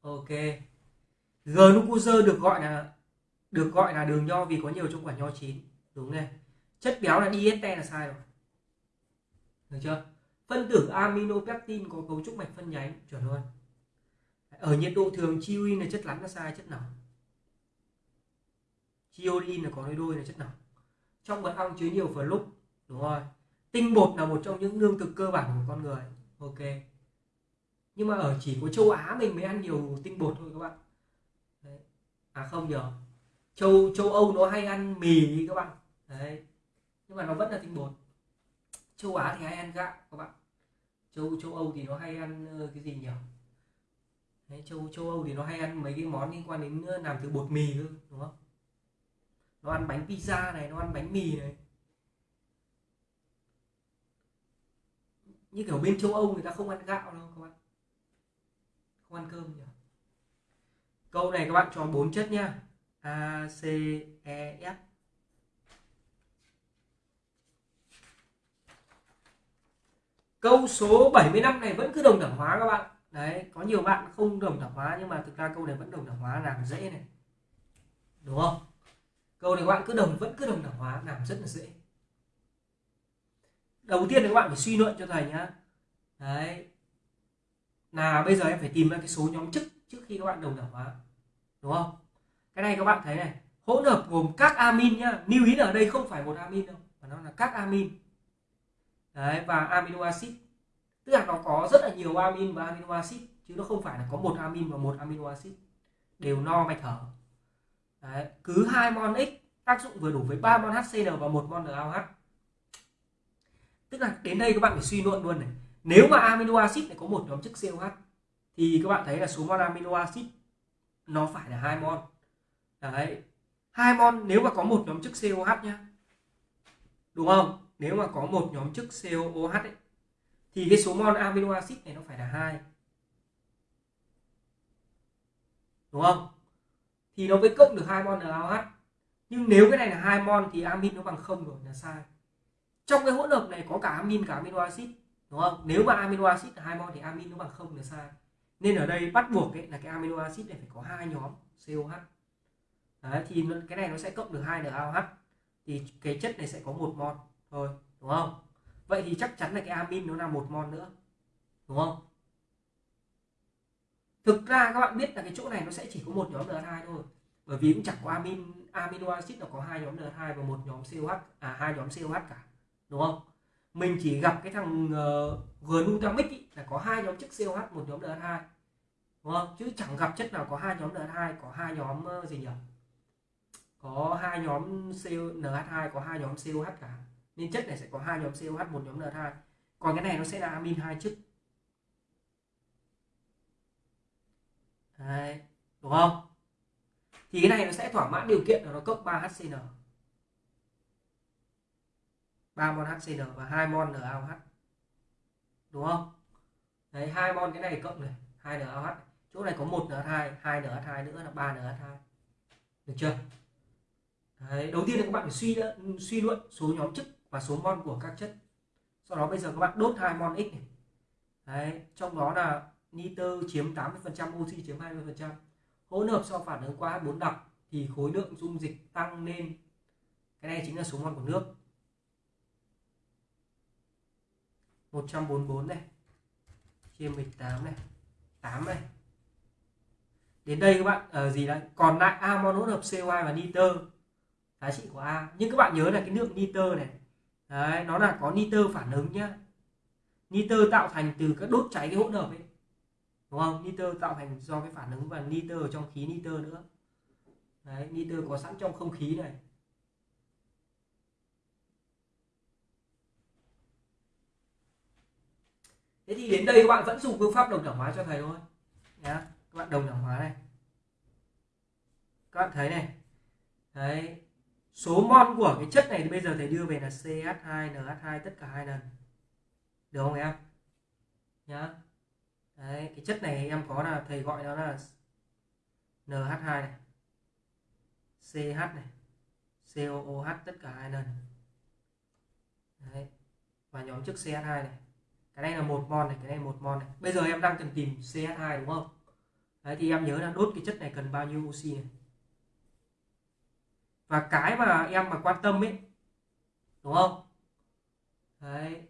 ok. Glucose được gọi là, được gọi là đường nho vì có nhiều trong quả nho chín. Đúng này. Chất béo là dieste là sai rồi. Được chưa? Phân tử aminopectin có cấu trúc mạch phân nhánh. Chuẩn luôn. Ở nhiệt độ thường chiuin là chất lắng là sai, chất nóng. Chiodin là có đôi đôi là chất nóng trong mật ong chứa nhiều lúc đúng rồi. Tinh bột là một trong những lương thực cơ bản của con người ok. Nhưng mà ở chỉ có châu Á mình mới ăn nhiều tinh bột thôi các bạn. Đấy. à không nhờ. Châu châu Âu nó hay ăn mì các bạn. Đấy. Nhưng mà nó vẫn là tinh bột. Châu Á thì hay ăn gạo các bạn. Châu châu Âu thì nó hay ăn ờ, cái gì nhỉ đấy, châu châu Âu thì nó hay ăn mấy cái món liên quan đến ờ, làm từ bột mì cơ đúng không? Nó ăn bánh pizza này, nó ăn bánh mì này. Như kiểu bên châu Âu người ta không ăn gạo đâu các bạn. Không ăn cơm nhỉ? Câu này các bạn cho bốn chất nhá. A, C E F. Câu số 75 này vẫn cứ đồng đẳng hóa các bạn. Đấy, có nhiều bạn không đồng đẳng hóa nhưng mà thực ra câu này vẫn đồng đẳng hóa làm dễ này. Đúng không? Câu này các bạn cứ đồng, vẫn cứ đồng đẳng hóa, làm rất là dễ. Đầu tiên thì các bạn phải suy luận cho thầy nhá. Đấy. Là bây giờ em phải tìm ra cái số nhóm chức, trước khi các bạn đồng đẳng hóa. Đúng không? Cái này các bạn thấy này, hỗn hợp gồm các amin nhá. Lưu ý là ở đây không phải một amin đâu, mà nó là các amin. Đấy, và amino acid. Tức là nó có rất là nhiều amin và amino acid, chứ nó không phải là có một amin và một amino acid. Đều no mạch thở đấy. cứ hai mol x tác dụng vừa đủ với ba mol HCl và một mol NaOH tức là đến đây các bạn phải suy luận luôn này. Nếu mà amino acid này có một nhóm chất COH thì các bạn thấy là số mol amino acid nó phải là hai mol đấy hai mol nếu mà có một nhóm chất COH nhá. Đúng không? Nếu mà có một nhóm chức COOH ấy, thì cái số mol amino acid này nó phải là hai. Đúng không? Thì nó mới cộng được hai mol NaOH nhưng nếu cái này là hai mol thì amin nó bằng không rồi là sai. Trong cái hỗn hợp này có cả amin cả amino acid đúng không? Nếu mà amino acid là hai mol thì amin nó bằng không là sai. Nên ở đây bắt buộc ấy, là cái amino acid này phải có hai nhóm COH Đấy, thì cái này nó sẽ cộng được hai NaOH thì cái chất này sẽ có một mol thôi đúng không? Vậy thì chắc chắn là cái amin nó là một mol nữa đúng không? Thực ra các bạn biết là cái chỗ này nó sẽ chỉ có một nhóm N2 thôi. Bởi vì cũng chẳng có amin amino acid nó có hai nhóm N2 và một nhóm COH à hai nhóm COH cả đúng không? Mình chỉ gặp cái thằng ờ, uh, glutamic là có hai nhóm chất COH một nhóm N2, đúng không? Chứ chẳng gặp chất nào có hai nhóm N2, có hai nhóm uh, gì nhỉ? Có hai nhóm NH2 có hai nhóm COH cả. Nên chất này sẽ có hai nhóm COH một nhóm N2 còn cái này nó sẽ là amin hai chất. Đấy, đúng không? Thì cái này nó sẽ thỏa mãn điều kiện là nó cộng 3 HCN 3 mol HCN và 2 mol NaOH đúng không? Đấy hai mol cái này cộng này 2 NaOH chỗ này có một NH2 2 NH2 nữa là 3 NH2 được chưa? Đấy, đầu tiên là các bạn phải suy suy luận số nhóm chức và số mol của các chất. Sau đó bây giờ các bạn đốt hai mol x này. Đấy, trong đó là nitơ chiếm 80% oxy chiếm 20% hỗn hợp sau phản ứng qua H4 đặc thì khối lượng dung dịch tăng lên cái này chính là số mol của nước. 144 này chia 18 này 8 này. Đến đây các bạn ở ờ, gì đấy còn lại amon hỗn hợp CO2 và nitơ giá trị của A. Nhưng các bạn nhớ là cái lượng nitơ này đấy, nó là có nitơ phản ứng nhá. Nitơ tạo thành từ các đốt cháy cái hỗn hợp ấy đúng không? Nitơ tạo thành do cái phản ứng và nitơ ở trong khí nitơ nữa. Đấy, nitơ có sẵn trong không khí này. Thế thì đến đây các bạn vẫn dùng phương pháp đồng đẳng hóa cho thầy thôi. Nhá, các bạn đồng đẳng hóa này. Các bạn thấy này. Đấy, số mol của cái chất này thì bây giờ thầy đưa về là CH2 NH2 tất cả hai lần. Được không em? Nhá đấy, cái chất này em có là thầy gọi nó là NH2 này CH này COOH tất cả hai lần. Đấy, và nhóm chức CH2 này. Cái này là một mol này, cái này một mol này. Bây giờ em đang cần tìm CH2 đúng không? Đấy, thì em nhớ là đốt cái chất này cần bao nhiêu oxy này? Và cái mà em mà quan tâm ấy, đúng không? Đấy.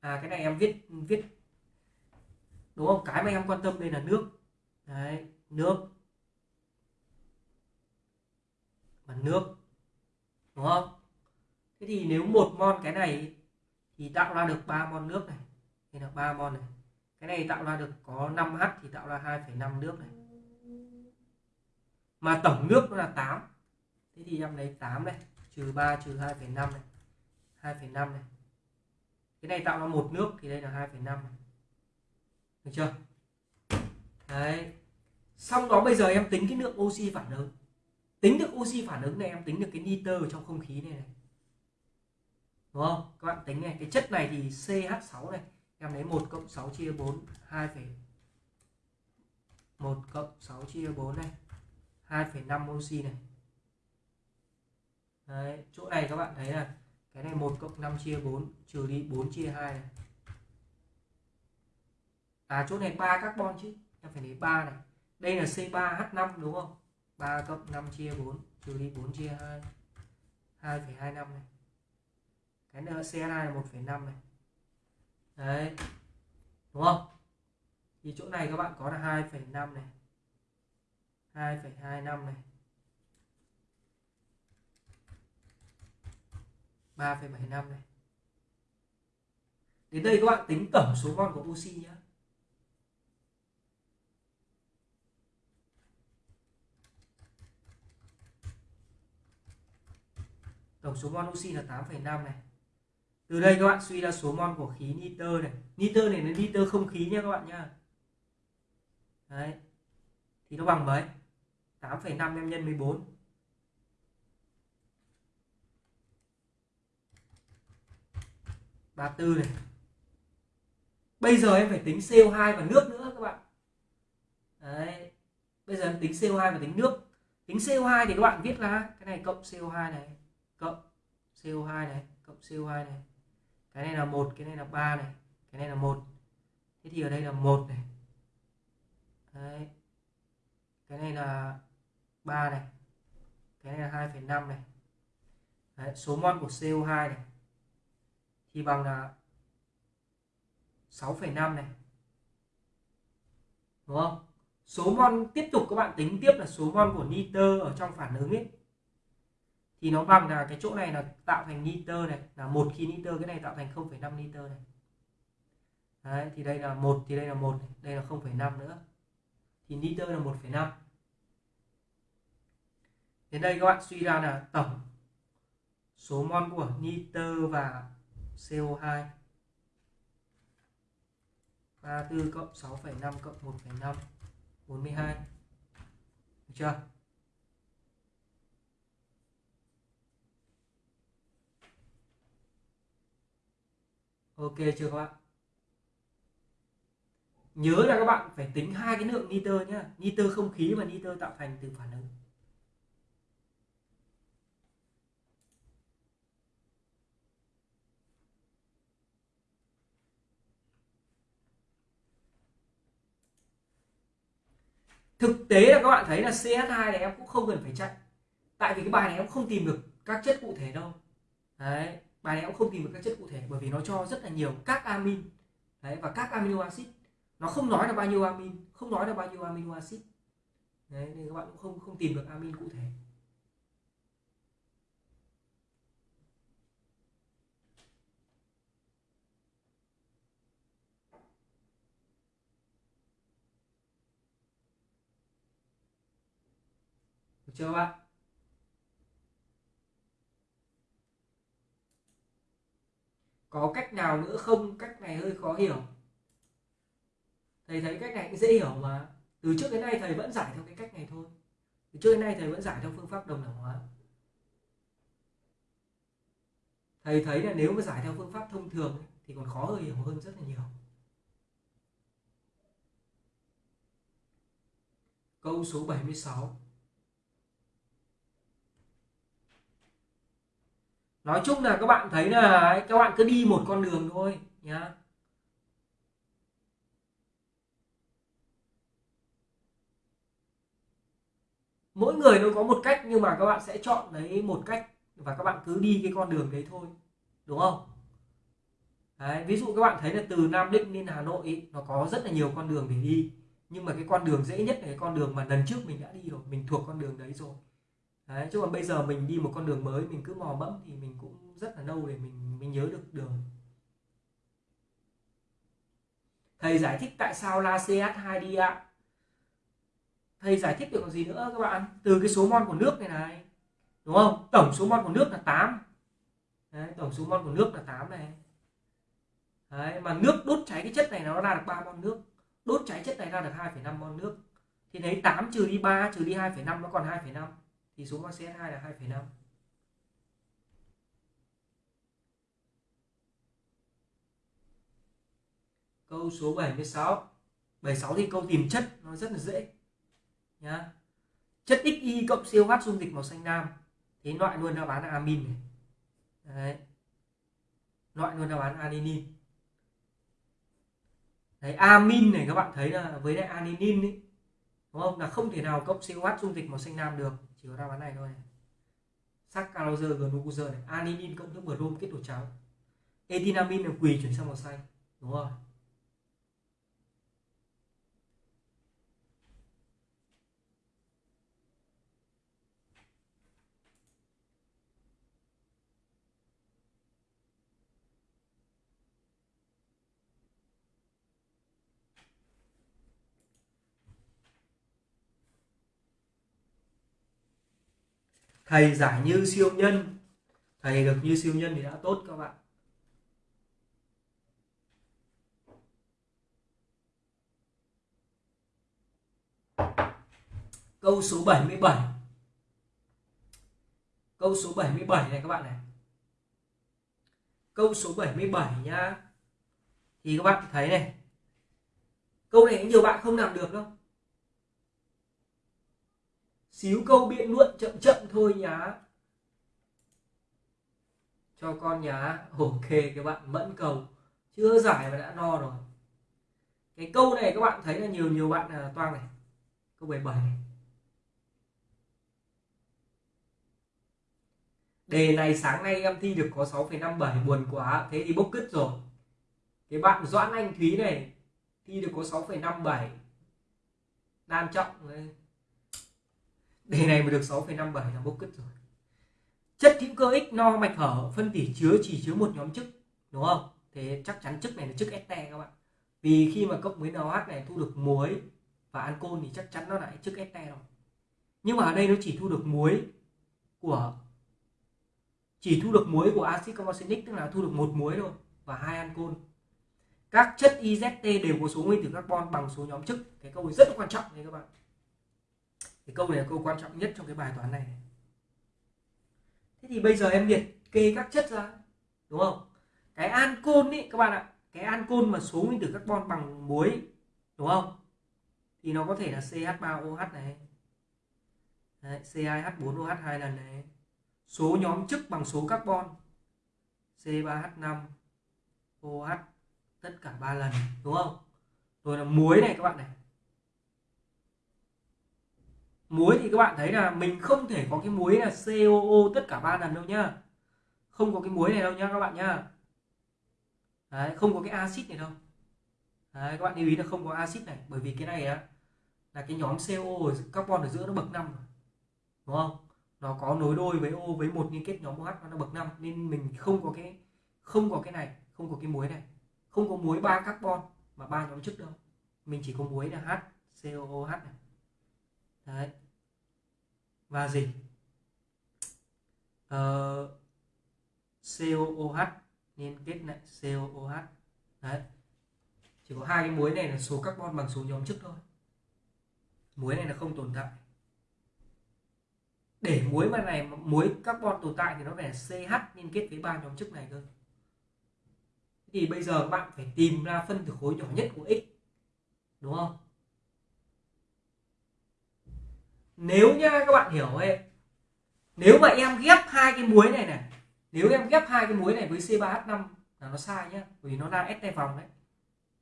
À cái này em viết viết đúng không? Cái mà em quan tâm đây là nước. Đấy nước. Và nước. Đúng không? Thế thì nếu một mol cái này thì tạo ra được 3 mol nước này. Đây là 3 mol này. Cái này tạo ra được có 5H thì tạo ra 2,5 nước này. Mà tổng nước nó là 8 thế thì em lấy 8 này trừ 3 trừ 2,5 này. 2,5 này. Cái này tạo ra một nước thì đây là 2,5 này được chưa? Đấy. Xong đó bây giờ em tính cái lượng oxy phản ứng. Tính được oxy phản ứng này em tính được cái nitơ trong không khí này này. Đúng không? Các bạn tính này cái chất này thì CH6 này em lấy 1 cộng 6 chia 4 2, 1 cộng 6 chia 4 này 2,5 oxy này. Đấy, chỗ này các bạn thấy là cái này 1 cộng 5 chia 4 trừ đi 4 chia 2 này. À chỗ này 3 carbon chứ. Em phải lấy 3 này. Đây là C3H5 đúng không? 3 cộng 5 chia 4 trừ đi 4 chia 2. 2,25 này. Cái nữa C2 là 1,5 này. Đấy. Đúng không? thì chỗ này các bạn có là 2,5 này 2,25 này 3,75 này đến đây các bạn tính tổng số mol của oxy nhé tổng số mol oxy là 8,5 này. Từ đây các bạn suy ra số mol của khí nitơ này. Nitơ này là nitơ không khí nha các bạn nha. Đấy. Thì nó bằng mấy? 8,5 em nhân 14 34 này. Bây giờ em phải tính CO2 và nước nữa các bạn. Đấy. Bây giờ em tính CO2 và tính nước. Tính CO2 thì các bạn viết là cái này cộng CO2 này cộng CO2 này cộng CO2 này. Cái này là một cái này là ba này cái này là một. Thế thì ở đây là một này. Đấy. cái này là 3 này. Cái này là 2,5 này. Đấy, số mol của CO2 này thì bằng là 6,5 này. Đúng không? Số mol tiếp tục các bạn tính tiếp là số mol của nitơ ở trong phản ứng ấy thì nó bằng là cái chỗ này là tạo thành nitơ này là một khi nitơ cái này tạo thành 0,5 nitơ này. Đấy, thì đây là một thì đây là một đây là 0,5 nữa. Thì nitơ là 1,5 đến đây các bạn suy ra là tổng số mol của nitơ và CO2 34 cộng 6,5 cộng 1,5 42 được chưa? Ok chưa các bạn? Nhớ là các bạn phải tính hai cái lượng nitơ nhá. Nitơ không khí và nitơ tạo thành từ phản ứng. Thực tế là các bạn thấy là CH2 này em cũng không cần phải chạy. Tại vì cái bài này em không tìm được các chất cụ thể đâu. Đấy bài này cũng không tìm được các chất cụ thể bởi vì nó cho rất là nhiều các amin. Đấy, và các amino acid, nó không nói là bao nhiêu amin, không nói là bao nhiêu amino acid. Đấy, nên các bạn cũng không không tìm được amin cụ thể. Được chưa bạn? Có cách nào nữa không? Cách này hơi khó hiểu. Thầy thấy cách này cũng dễ hiểu mà. Từ trước đến nay thầy vẫn giải theo cái cách này thôi. Từ trước đến nay thầy vẫn giải theo phương pháp đồng đẳng hóa. Thầy thấy là nếu mà giải theo phương pháp thông thường thì còn khó hơn hiểu hơn rất là nhiều. Câu số 76 nói chung là các bạn thấy là các bạn cứ đi một con đường thôi nhá. Mỗi người nó có một cách nhưng mà các bạn sẽ chọn lấy một cách và các bạn cứ đi cái con đường đấy thôi đúng không? Đấy, ví dụ các bạn thấy là từ Nam Định lên Hà Nội ý, nó có rất là nhiều con đường để đi. Nhưng mà cái con đường dễ nhất là cái con đường mà lần trước mình đã đi rồi mình thuộc con đường đấy rồi đấy chứ còn bây giờ mình đi một con đường mới mình cứ mò mẫm thì mình cũng rất là lâu để mình mình nhớ được đường. Thầy giải thích tại sao la CH2 đi ạ? Thầy giải thích được còn gì nữa các bạn? Từ cái số mol của nước này này đúng không? Tổng số mol của nước là 8 Đấy, tổng số mol của nước là 8 này. Đấy, mà nước đốt cháy cái chất này nó ra được 3 mol nước. Đốt cháy chất này ra được 2,5 mol nước. Thì lấy 8 trừ đi 3 trừ đi 2,5 nó còn 2,5 thì số mắc CH2 là 2,5 câu số 76 76 thì câu tìm chất nó rất là dễ nhá. Chất XY cộng COH dung dịch màu xanh lam. Thế loại luôn đáp án là amin này. Đấy. loại luôn đáp án adenin. Đấy, amin này các bạn thấy là với lại adenin ấy, đúng không? Là không thể nào cộng COH dung dịch màu xanh lam được chỉ có đáp án này thôi. Này. caloser glucose này. Adenine cộng nước brom kết tổ cháo etinamin là quỳ chuyển sang màu xanh. Đúng rồi. Thầy giải như siêu nhân. Thầy được như siêu nhân thì đã tốt các bạn. Câu số 77 câu số 77 này các bạn này. Câu số 77 nhá. Thì các bạn thấy này. Câu này nhiều bạn không làm được đâu xíu câu biện luận chậm chậm thôi nhá. Cho con nhá. Ok các bạn mẫn cầu. Chưa giải mà đã no rồi. Cái câu này các bạn thấy là nhiều nhiều bạn là toang này. Câu 17 này. Đề này sáng nay em thi được có 6,57 buồn quá. Thế thì bốc cứt rồi. Cái bạn Doãn Anh Thúy này thi được có 6,57 đan trọng đề này mà được 6,57 là bốc cứt rồi. Chất hữu cơ X no mạch hở phân tỉ chứa chỉ chứa một nhóm chức đúng không? Thế chắc chắn chức này là chức este các bạn. Vì khi mà cộng với NH này thu được muối và ancol thì chắc chắn nó lại chức este rồi. Nhưng mà ở đây nó chỉ thu được muối của chỉ thu được muối của axit carboxylic tức là thu được một muối thôi và hai ancol. Các chất IZT đều có số nguyên tử carbon bằng số nhóm chức. Cái câu này rất quan trọng đấy các bạn thì câu này là câu quan trọng nhất trong cái bài toán này. Thế thì bây giờ em liệt kê các chất ra đúng không? Cái ancol ý các bạn ạ cái ancol mà số nguyên tử carbon bằng muối đúng không? Thì nó có thể là CH3OH này. Đấy, C2H4OH hai lần này. Số nhóm chức bằng số carbon C3H5 OH tất cả ba lần đúng không? Rồi là muối này các bạn này muối thì các bạn thấy là mình không thể có cái muối là COO tất cả ba lần đâu nhá. Không có cái muối này đâu nhá các bạn nhá. Đấy, không có cái axit này đâu. Đấy, các bạn lưu ý là không có axit này bởi vì cái này á là cái nhóm CO carbon ở giữa nó bậc năm đúng không? Nó có nối đôi với O với một liên kết nhóm OH nó bậc 5 nên mình không có cái không có cái này không có cái muối này. Không có muối ba carbon mà ba nhóm chức đâu. Mình chỉ có muối là H COOH này đấy. Và gì? Ờ, COOH liên kết lại COOH đấy. Chỉ có hai cái muối này là số carbon bằng số nhóm chức thôi. Muối này là không tồn tại. Để muối mà này muối carbon tồn tại thì nó phải CH liên kết với ba nhóm chức này cơ. Thì bây giờ bạn phải tìm ra phân tử khối nhỏ nhất của x đúng không? Nếu nhá các bạn hiểu ấy nếu mà em ghép hai cái muối này này nếu em ghép hai cái muối này với C3H5 là nó sai nhá vì nó đang ST vòng đấy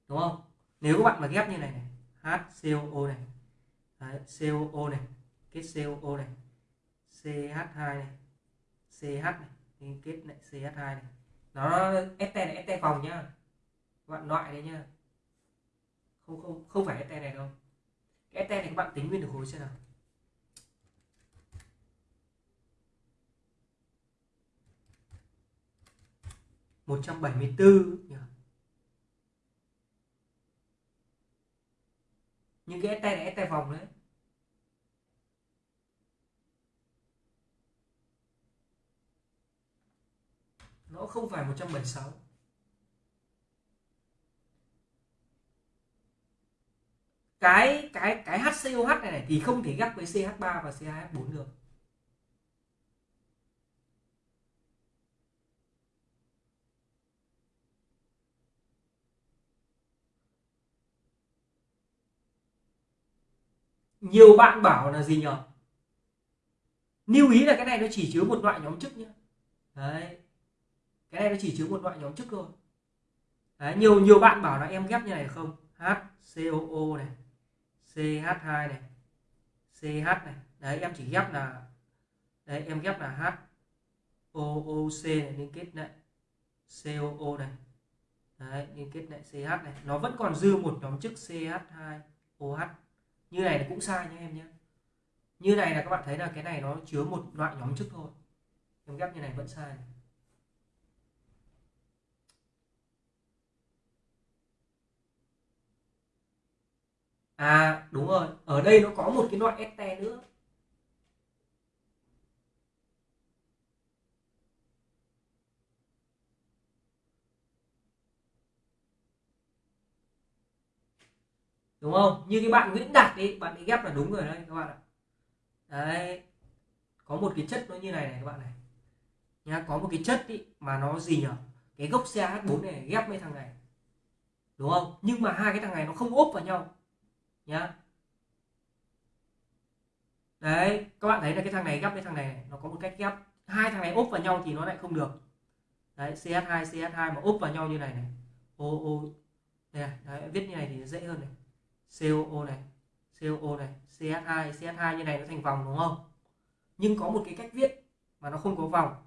đúng không? Nếu các bạn mà ghép như này này HCOO này đấy, COO này kết COO này CH2 này CH này liên kết lại CH2 này nó ST này ST vòng nhá các bạn loại đấy nhá. Không không không phải ST này đâu. Cái ST này các bạn tính nguyên tử khối xem nào. 174 nhỉ? những cái tay này tay vòng đấy. Nó không phải 176 cái cái cái HCOH này, này thì không thể ghép với CH3 và CH4 được. Nhiều bạn bảo là gì nhỉ lưu ý là cái này nó chỉ chứa một loại nhóm chức nhé đấy. Cái này nó chỉ chứa một loại nhóm chức thôi. Đấy, nhiều nhiều bạn bảo là em ghép như này không? HCOO này CH2 này CH này. Đấy em chỉ ghép là đấy em ghép là H OOC này liên kết lại. COO này. Đấy liên kết lại CH này. Nó vẫn còn dư một nhóm chức CH2OH như này cũng sai nhé em nhé như này là các bạn thấy là cái này nó chứa một loại nhóm chức thôi. Em ghép như này vẫn sai. Này. à đúng rồi. Ở đây nó có một cái loại este nữa. Đúng không? Như cái bạn Nguyễn Đạt ấy bạn ấy ghép là đúng rồi đấy các bạn ạ. Đấy. Có một cái chất nó như này này các bạn này. Nhá có một cái chất ý, mà nó gì nhỉ cái gốc CH4 này ghép với thằng này. Đúng không? Nhưng mà hai cái thằng này nó không ốp vào nhau. Nhá. Đấy các bạn thấy là cái thằng này ghép với thằng này, nó có một cách ghép. Hai thằng này ốp vào nhau thì nó lại không được. Đấy CH2 CH2 mà ốp vào nhau như này này. O O đây này đấy, viết như này thì dễ hơn này. COO này COO này CH2 CH2 như này nó thành vòng đúng không? Nhưng có một cái cách viết mà nó không có vòng.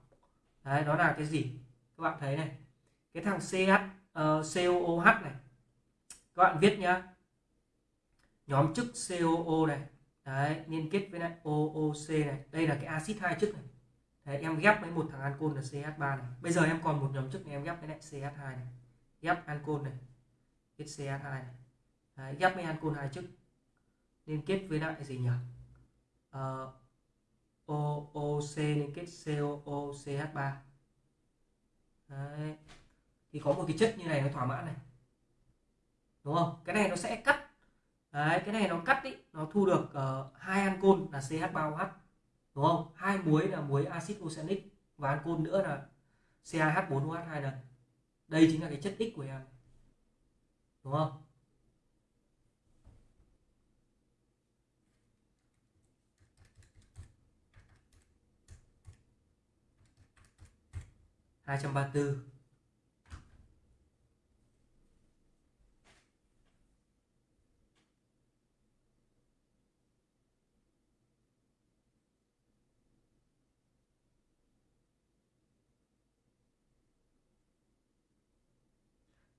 Đấy đó là cái gì? Các bạn thấy này cái thằng CH uh, ờ, COOH này. Các bạn viết nhá. Nhóm chức COO này. Đấy liên kết với lại OOC này. Đây là cái axit hai chức này. Đấy, em ghép với một thằng ancol là CH3 này. Bây giờ em còn một nhóm chức này em ghép với lại CH2 này. Ghép ancol này kết CH2 này đấy, ghép với ancol hai chức liên kết với lại gì nhỉ uh, ờ, OOC liên kết COOCH3 đấy. thì có một cái chất như này nó thỏa mãn này. Đúng không? Cái này nó sẽ cắt. Đấy cái này nó cắt ý nó thu được uh, hai ancol là CH3OH đúng không? Hai muối là muối axit oxalic và ancol nữa là CaH4OH hai lần. Đây chính là cái chất X của em. Đúng không? Hai trăm ba mươi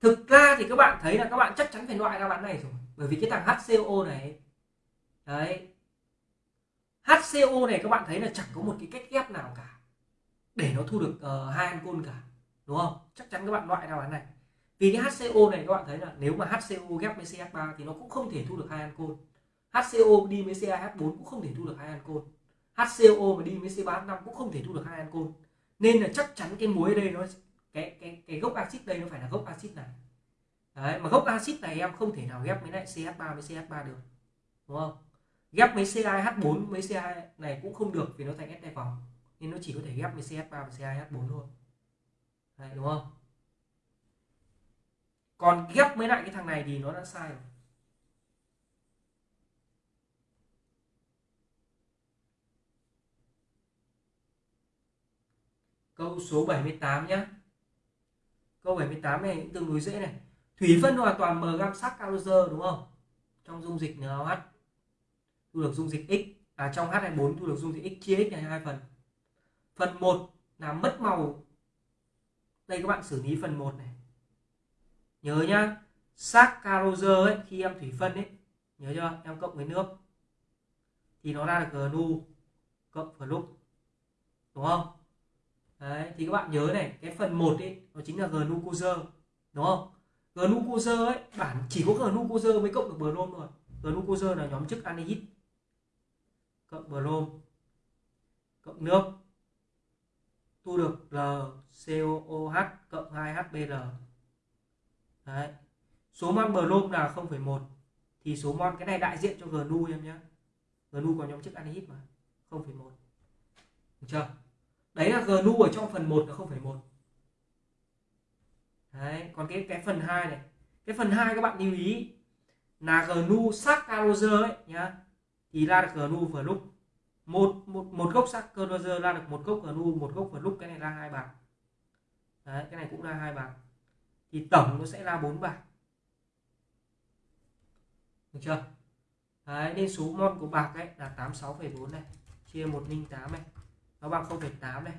thực ra thì các bạn thấy là các bạn chắc chắn phải loại ra bạn này rồi, bởi vì cái thằng HCO này, đấy. HCO này các bạn thấy là chẳng có một cái cách ghép nào cả để nó thu được uh, hai ancol cả đúng không? Chắc chắn các bạn loại ra án này. Vì cái HCO này các bạn thấy là nếu mà HCO ghép với CH3 thì nó cũng không thể thu được hai ancol HCO đi với CH4 cũng không thể thu được hai ancol HCO mà đi với C35 cũng không thể thu được hai ancol nên là chắc chắn cái muối ở đây nó cái cái cái gốc axit đây nó phải là gốc axit này. Đấy mà gốc axit này em không thể nào ghép với lại CH3 với CH3 được đúng không? Ghép với CH4 với CH này cũng không được vì nó thành ST vòng nên nó chỉ có thể ghép với CH3 và CaH4 thôi. Đấy, đúng không? Còn ghép với lại cái thằng này thì nó đã sai rồi. Câu số 78 nhé câu 78 này cũng tương đối dễ này. Thủy phân hoàn toàn m gam sắc caloser đúng không? Trong dung dịch NaOH thu được dung dịch x. À trong H24 thu được dung dịch x chia x này hai phần phần 1 là mất màu. Đây các bạn xử lý phần 1 này. Nhớ nhá saccharose ấy, khi em thủy phân ấy, nhớ chưa? Em cộng với nước. Thì nó ra được gnu cộng fluc đúng không? Đấy, thì các bạn nhớ này, cái phần 1 ấy, nó chính là glucose đúng không? Glucose ấy, bản chỉ có glucose mới cộng được brom rồi glucose là nhóm chức aldehyde cộng brom cộng nước thu được LCOOH cộng 2HBr đấy. Số mol brom là 0,1 thì số mol cái này đại diện cho gnu em nhé gnu có nhóm chức anhydride, mà 0,1 được chưa? Đấy là gnu ở trong phần 1 là 0,1 đấy còn cái cái phần 2 này. Cái phần 2 các bạn lưu ý là gnu saccharose ấy nhá. Thì ra được gnu vừa lúc một một một gốc sắc cơ Roger ra được một gốc nu một gốc vừa lúc cái này ra hai bảng. Đấy cái này cũng ra hai bảng. Thì tổng nó sẽ ra bốn bảng. Được chưa? Đấy nên số mol của bạc ấy là 86,4 này chia 108 này nó bằng 0,8 này.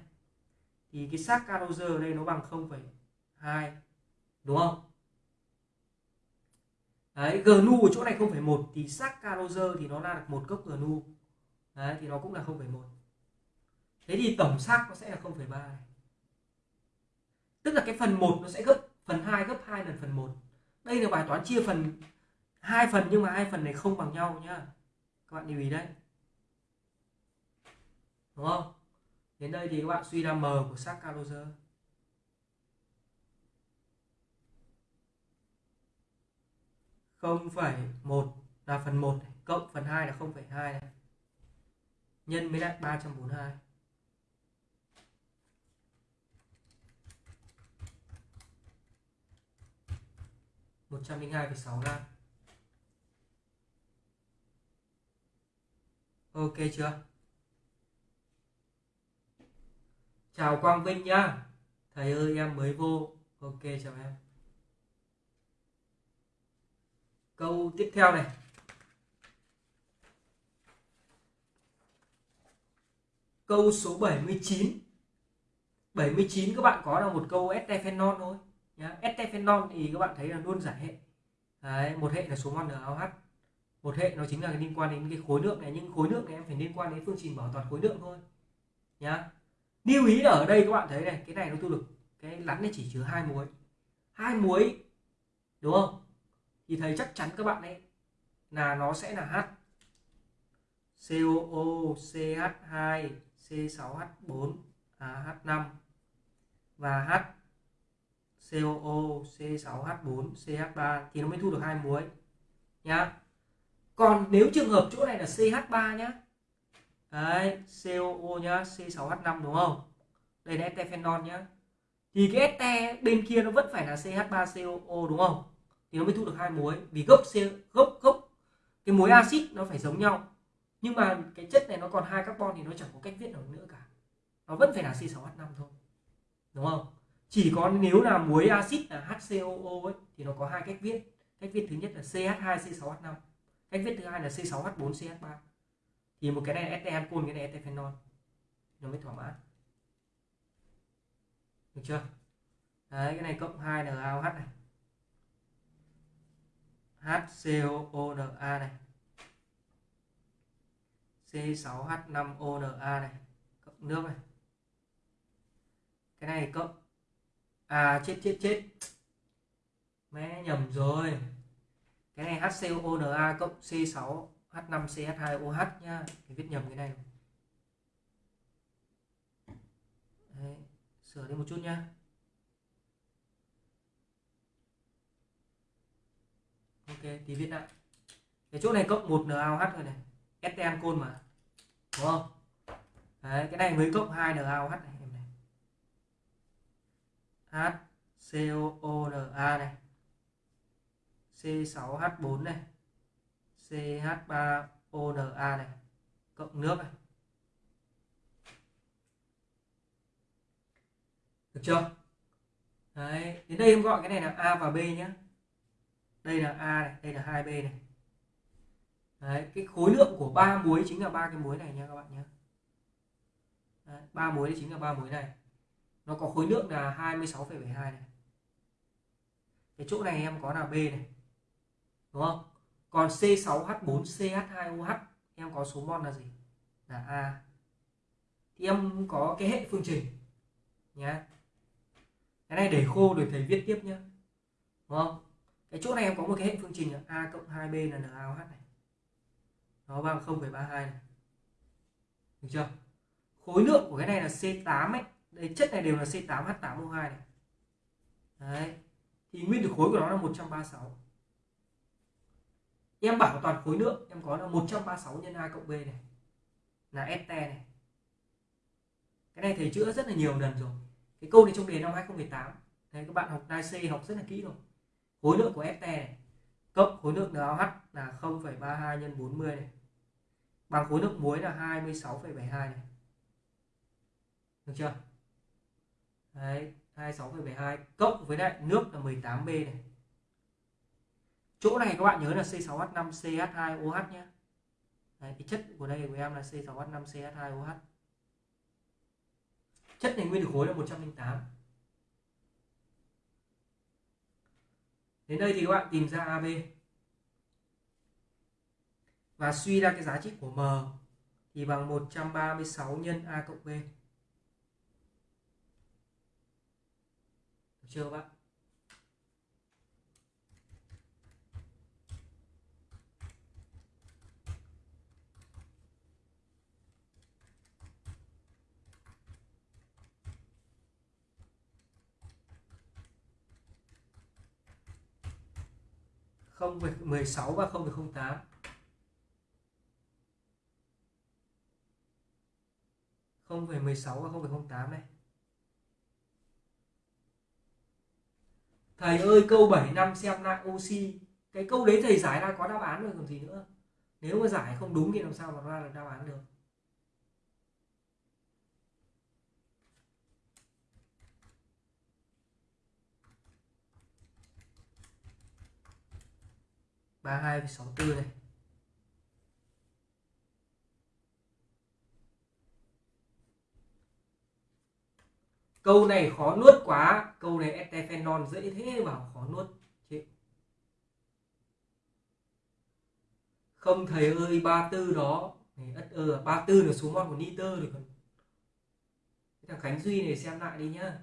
Thì cái saccharose ở đây nó bằng 0,2 đúng không? Đấy gnu ở chỗ này 0,1 thì saccharose thì nó ra được một cốc gnu đấy thì nó cũng là 0,1 thế thì tổng sắc nó sẽ là 0,3 này. Tức là cái phần 1 nó sẽ gấp phần 2 gấp 2 lần phần 1 đây là bài toán chia phần hai phần nhưng mà hai phần này không bằng nhau nhá. Các bạn lưu ý đấy. Đúng không? Đến đây thì các bạn suy ra m của xác calor không phẩy một là phần 1 cộng phần 2 là 0,2 này. Nhân với lại 342. một trăm linh hai sáu gram. Ok chưa? Chào quang vinh nhá. Thầy ơi, em mới vô. Ok, chào em. Câu tiếp theo này. Câu số 79 79 các bạn có là một câu estephenon thôi nhá. Estephenol thì các bạn thấy là luôn giải hệ. Đấy, một hệ là số mol NaOH một hệ nó chính là liên quan đến cái khối lượng này nhưng khối lượng này em phải liên quan đến phương trình bảo toàn khối lượng thôi nhá. Lưu ý là ở đây các bạn thấy này cái này nó tu được cái lắn này chỉ chứa hai muối. Hai muối đúng không? Thì thấy chắc chắn các bạn ấy là nó sẽ là H. COO CH2 C6H4 à, H5 và H COO C6H4 CH3 thì nó mới thu được hai muối nhá. Còn nếu trường hợp chỗ này là CH3 nhá đấy COO nhá C6H5 đúng không? Đây là etephenol nhá. Thì cái este bên kia nó vẫn phải là CH3COO đúng không? Thì nó mới thu được hai muối vì gốc C gốc gốc cái muối axit nó phải giống nhau nhưng mà cái chất này nó còn hai carbon thì nó chẳng có cách viết nào nữa cả. Nó vẫn phải là C6H5 thôi. Đúng không? Chỉ có nếu là muối axit là HCOO ấy, thì nó có hai cách viết. Cách viết thứ nhất là CH2C6H5 cách viết thứ hai là C6H4CH3 thì một cái này là este ancol cái này este phenol nó mới thỏa mãn. Được chưa? Đấy, cái này cộng 2 NaOH này. HCOONA này. C6H5ONA này cộng nước này. Cái này cộng à chết chết chết. Mẹ nhầm rồi. Cái này HCONA cộng C6H5CH2OH nhá thì viết nhầm cái này. Đấy, sửa đi một chút nhá ok thì viết lại. Cái chỗ này cộng 1 NaOH rồi này. STM côn mà. Đúng không? Đấy, cái này mới cộng 2 NaOH này em này. HCOONA này. C6H4 này. CH3ONA này. Cộng nước này. Được chưa? Đấy, đến đây em gọi cái này là A và B nhé đây là A này đây là 2B này. Đấy, cái khối lượng của ba muối chính là ba cái muối này nha các bạn nhé. Ba muối đấy chính là ba muối này. Nó có khối lượng là 26,72 này. Cái chỗ này em có là B này đúng không? Còn C6H4CH2OH em có số mol là gì? Là A. Thì em có cái hệ phương trình nhá. Cái này để khô rồi thầy viết tiếp nhá đúng không? Cái chỗ này em có một cái hệ phương trình là A cộng 2B là NaOH này nó bằng 0,32 này. Được chưa? Khối lượng của cái này là C8 ấy. Đây chất này đều là C8H8O2 này. Đấy. Thì nguyên tử khối của nó là 136 em bảo toàn khối lượng em có là 136 nhân A cộng B này. Là ST này. Cái này thầy chữa rất là nhiều lần rồi. Cái câu này trong đề năm 2018 Đấy, các bạn học đai C học rất là kỹ rồi. Khối lượng của ST này. Cộng khối lượng NaOH là 0,32 nhân 40 này bằng khối nước muối là 26,72 này. Được chưa? Đấy, 26,72 cộng với lại nước là 18B này. Chỗ này các bạn nhớ là C6H5CH2OH nhé. Đấy, cái chất của đây của em là C6H5CH2OH chất này nguyên tử khối là 108 đến đây thì các bạn tìm ra AB và suy ra cái giá trị của M thì bằng 136 nhân A cộng B. Được chưa các bạn 0,16 và 0,08 0,16 và 0,08 này Thầy ơi câu 7 năm xem lại oxy. Cái câu đấy thầy giải ra có đáp án rồi còn gì nữa. Nếu mà giải không đúng thì làm sao mà ra được đáp án được? ba hai sáu bốn này câu này khó nuốt quá. Câu này etephenol dễ thế vào khó nuốt. Chịu không, thầy ơi, ba tư đó. Ất ơ, ba tư là số mol của nitơ được còn. Thằng khánh duy này xem lại đi nhá.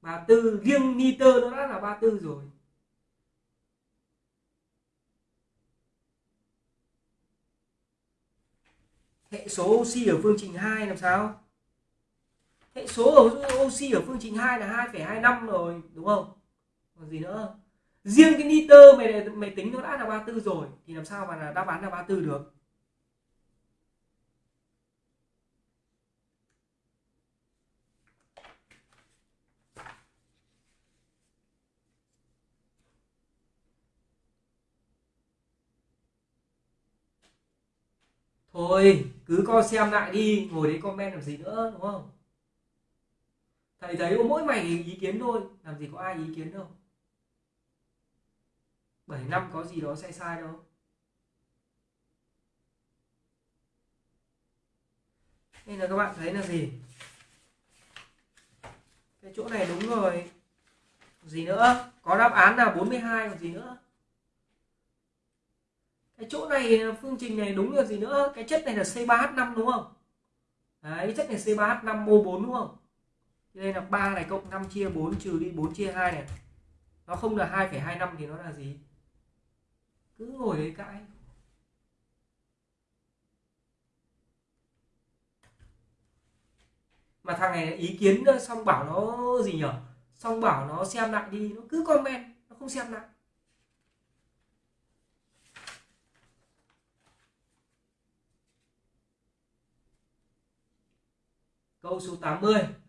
Ba tư, riêng nitơ nó đã là ba tư rồi. Hệ số oxy ở phương trình 2 làm sao? Hệ số ở oxy ở phương trình 2 là 2,25 rồi đúng không? Còn gì nữa? Riêng cái nitơ mày mày tính nó đã là 34 rồi thì làm sao mà là đáp án là 34 được? Thôi cứ coi xem lại đi ngồi đấy comment làm gì nữa đúng không? Thầy thấy có mỗi mày ý kiến thôi, làm gì có ai ý kiến đâu. 7 năm có gì đó sai sai đâu. Nên là các bạn thấy là gì? Cái chỗ này đúng rồi. Gì nữa? Có đáp án là 42 còn gì nữa? Cái chỗ này, phương trình này đúng là gì nữa? Cái chất này là C3H5 đúng không? Đấy, chất này C3H5 mô 4 đúng không? Đây là 3 này cộng 5 chia 4 trừ đi 4 chia 2 này. Nó không là 2,25 thì nó là gì? Cứ ngồi đấy cãi. Mà thằng này ý kiến xong bảo nó gì nhở? Xong bảo nó xem lại đi nó cứ comment nó không xem lại. Câu số 80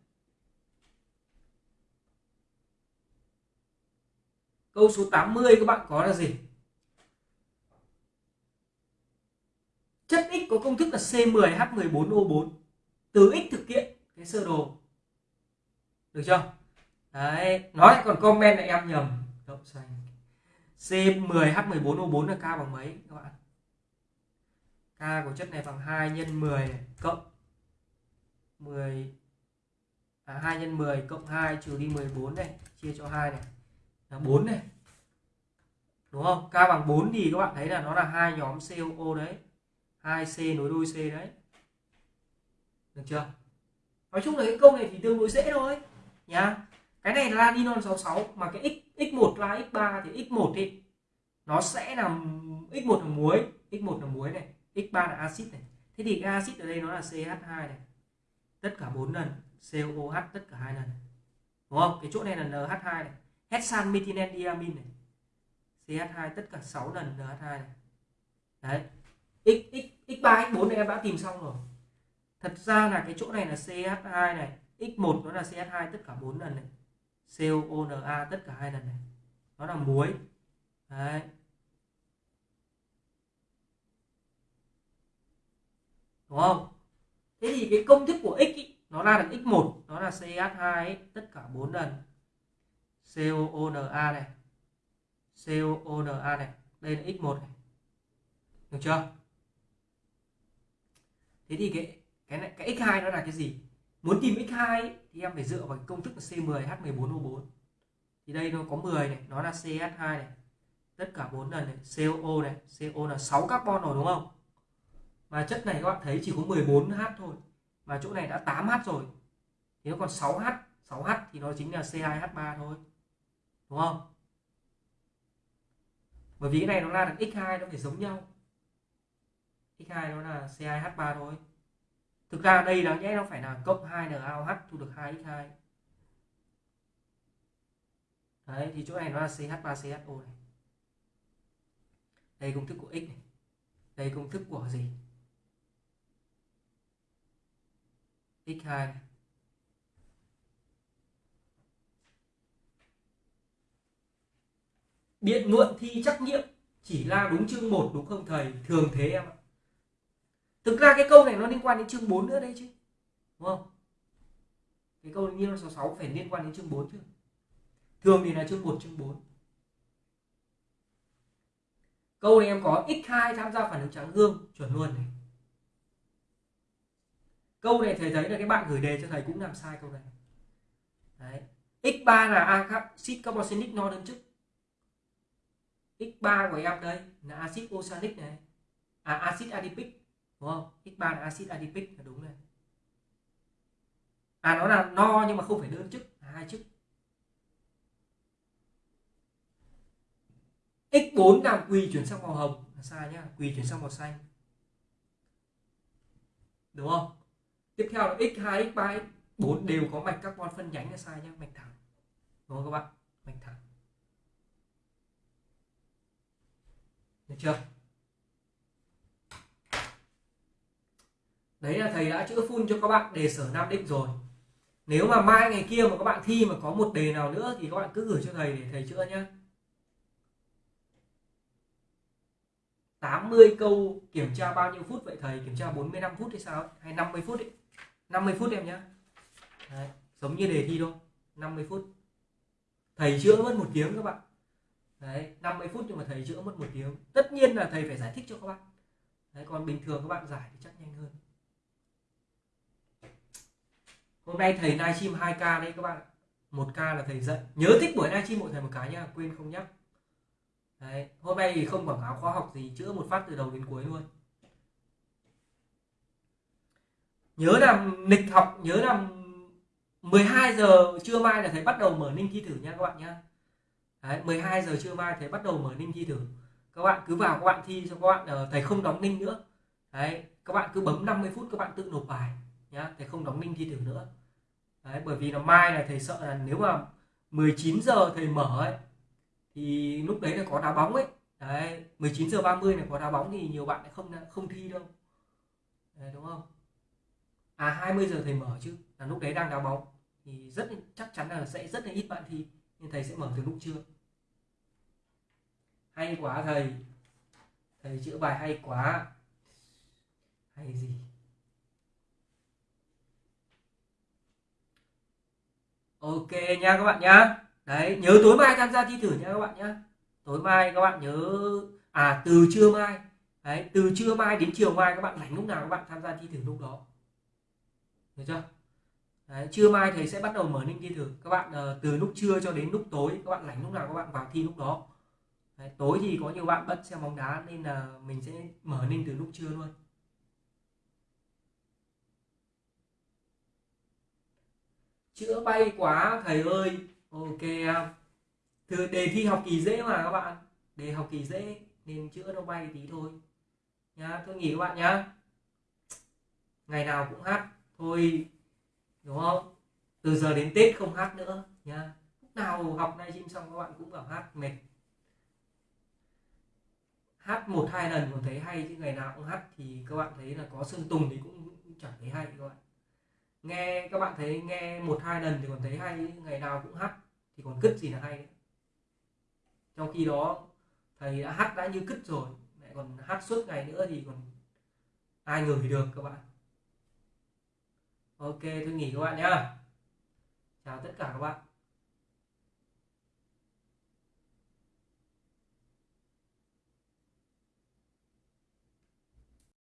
câu số 80 các bạn có là gì? Chất X có công thức là C10H14O4 từ X thực hiện cái sơ đồ. Được chưa? Đấy nói còn comment là em nhầm. Đậu xanh C10H14O4 là K bằng mấy các bạn? K của chất này bằng 2 nhân 10 cộng 10 à, 2 nhân 10 cộng 2 trừ đi 14 này chia cho 2 này là 4 này đúng không? K bằng 4 thì các bạn thấy là nó là hai nhóm COO đấy. 2C nối đôi C đấy. Được chưa? Nói chung là cái câu này thì tương đối dễ thôi, nhá. Cái này là ninon 66 mà cái x x1 là x3 thì x1 thì nó sẽ là x1 là muối x1 là muối này x3 là axit này. Thế thì cái axit ở đây nó là CH2 này. Tất cả 4 lần COOH tất cả hai lần. Đúng không? Cái chỗ này là NH2 này hexan methylen này. CH2 tất cả 6 lần NH2 này. Đấy. X x x3 x4 này em đã tìm xong rồi. Thật ra là cái chỗ này là CH2 này. X1 nó là CH2 tất cả 4 lần này. COONA tất cả hai lần này. Nó là muối. Đấy. Đúng không? Thế thì cái công thức của x ý, nó ra được x1 nó là CH2 ấy, tất cả 4 lần. COONA này. COONA này. Đây là x1 này. Được chưa? Thế thì cái cái này cái x2 nó là cái gì? Muốn tìm x2 ấy, thì em phải dựa vào cái công thức là C10H14O4 thì đây nó có 10 này nó là CH2 này. Tất cả 4 lần này CO này CO là 6 carbon rồi đúng không? Mà chất này các bạn thấy chỉ có 14H thôi. Mà chỗ này đã 8H rồi. Thì nó còn 6H 6H thì nó chính là C2H3 thôi đúng không? Bởi vì cái này nó ra được x2 nó phải giống nhau. X2 nó là C2H3 thôi. Thực ra đây đáng nhẽ nó phải là cộng 2 NaOH thu được 2x2 đấy, thì chỗ này nó là CH3CHO này. Đây công thức của x này. Đây công thức của gì? X2 này. Biện luận thi trắc nghiệm chỉ là đúng chương 1 đúng không thầy? Thường thế em ạ. Thực ra cái câu này nó liên quan đến chương 4 nữa đây chứ, đúng không? Cái câu như là số 6 phải liên quan đến chương 4 chứ. Thường thì là chương 1 chương 4 câu này em có x2 tham gia phản ứng trắng gương, chuẩn luôn này. Câu này thầy thấy là cái bạn gửi đề cho thầy cũng làm sai câu này. Đấy. x3 là axit carboxylic no đơn chức x3 của em đây là axit oxalic này. À axit adipic, đúng không? X3 là axit adipic, là đúng này. À nó là no nhưng mà không phải đơn chức, là hai chức. X4 là quỳ chuyển sang màu hồng, là sai nhá quỳ chuyển sang màu xanh. Đúng không? Tiếp theo là x2 x3 x4 đều có mạch carbon phân nhánh là sai nhá, mạch thẳng. Đúng không các bạn? Mạch thẳng. Được chưa? Đấy là thầy đã chữa full cho các bạn đề sở nam định rồi. Nếu mà mai ngày kia mà các bạn thi mà có một đề nào nữa thì các bạn cứ gửi cho thầy để thầy chữa nhé 80 câu kiểm tra bao nhiêu phút vậy thầy? Kiểm tra 45 phút hay sao? Hay 50 phút ấy? 50 phút em nhé Đấy, giống như đề thi thôi. 50 phút. Thầy chữa mất một tiếng các bạn. Đấy, 50 phút nhưng mà thầy chữa mất một tiếng. Tất nhiên là thầy phải giải thích cho các bạn. Đấy, còn bình thường các bạn giải thì chắc nhanh hơn. Hôm nay thầy livestream 2k đấy các bạn một k là thầy dạy. Nhớ thích buổi livestream mỗi thầy một cái nha quên không nhắc. Đấy hôm nay thì không quảng cáo khóa học gì chữa một phát từ đầu đến cuối luôn. Nhớ làm lịch học nhớ làm 12 giờ trưa mai là thầy bắt đầu mở ninh thi thử nha các bạn nhé Đấy, 12 giờ trưa mai thầy bắt đầu mở ninh thi thử. Các bạn cứ vào các bạn thi cho các bạn uh, thầy không đóng ninh nữa. Đấy các bạn cứ bấm 50 phút các bạn tự nộp bài nhá thầy không đóng ninh thi thử nữa. Đấy bởi vì là mai là thầy sợ là nếu mà 19 giờ thầy mở ấy thì lúc đấy là có đá bóng ấy. Đấy 19 giờ 30 này có đá bóng thì nhiều bạn lại không không thi đâu. Đấy, đúng không? À 20 giờ thầy mở chứ là lúc đấy đang đá bóng. Thì rất chắc chắn là sẽ rất là ít bạn thi nên thầy sẽ mở từ lúc trưa hay quá thầy. Thầy chữa bài hay quá. Hay gì? Ok nha các bạn nhá. Đấy nhớ tối mai tham gia thi thử nha các bạn nhá. Tối mai các bạn nhớ à từ trưa mai. Đấy từ trưa mai đến chiều mai các bạn rảnh lúc nào các bạn tham gia thi thử lúc đó. Được chưa? Đấy, trưa mai thầy sẽ bắt đầu mở ninh thi thử. Các bạn uh, từ lúc trưa cho đến lúc tối các bạn rảnh lúc nào các bạn vào thi lúc đó đấy, tối thì có nhiều bạn bất xem bóng đá nên là mình sẽ mở ninh từ lúc trưa luôn chữa bay quá thầy ơi. Ok thưa từ đề thi học kỳ dễ mà các bạn. Đề học kỳ dễ nên chữa nó bay tí thôi. Nhá tôi nghỉ các bạn nhá. Ngày nào cũng hát thôi đúng không? Từ giờ đến tết không hát nữa nhá. Lúc nào học nay chim xong các bạn cũng bảo hát mệt hát một hai lần còn thấy hay chứ ngày nào cũng hát thì các bạn thấy là có sơn tùng thì cũng chẳng thấy hay các bạn. Nghe các bạn thấy nghe một hai lần thì còn thấy hay, ngày nào cũng hát thì còn cứt gì là hay trong khi đó, thầy đã hát đã như cứt rồi lại còn hát suốt ngày nữa thì còn ai ngửi được các bạn. Ok, tôi nghỉ các bạn nhá. Chào tất cả các bạn.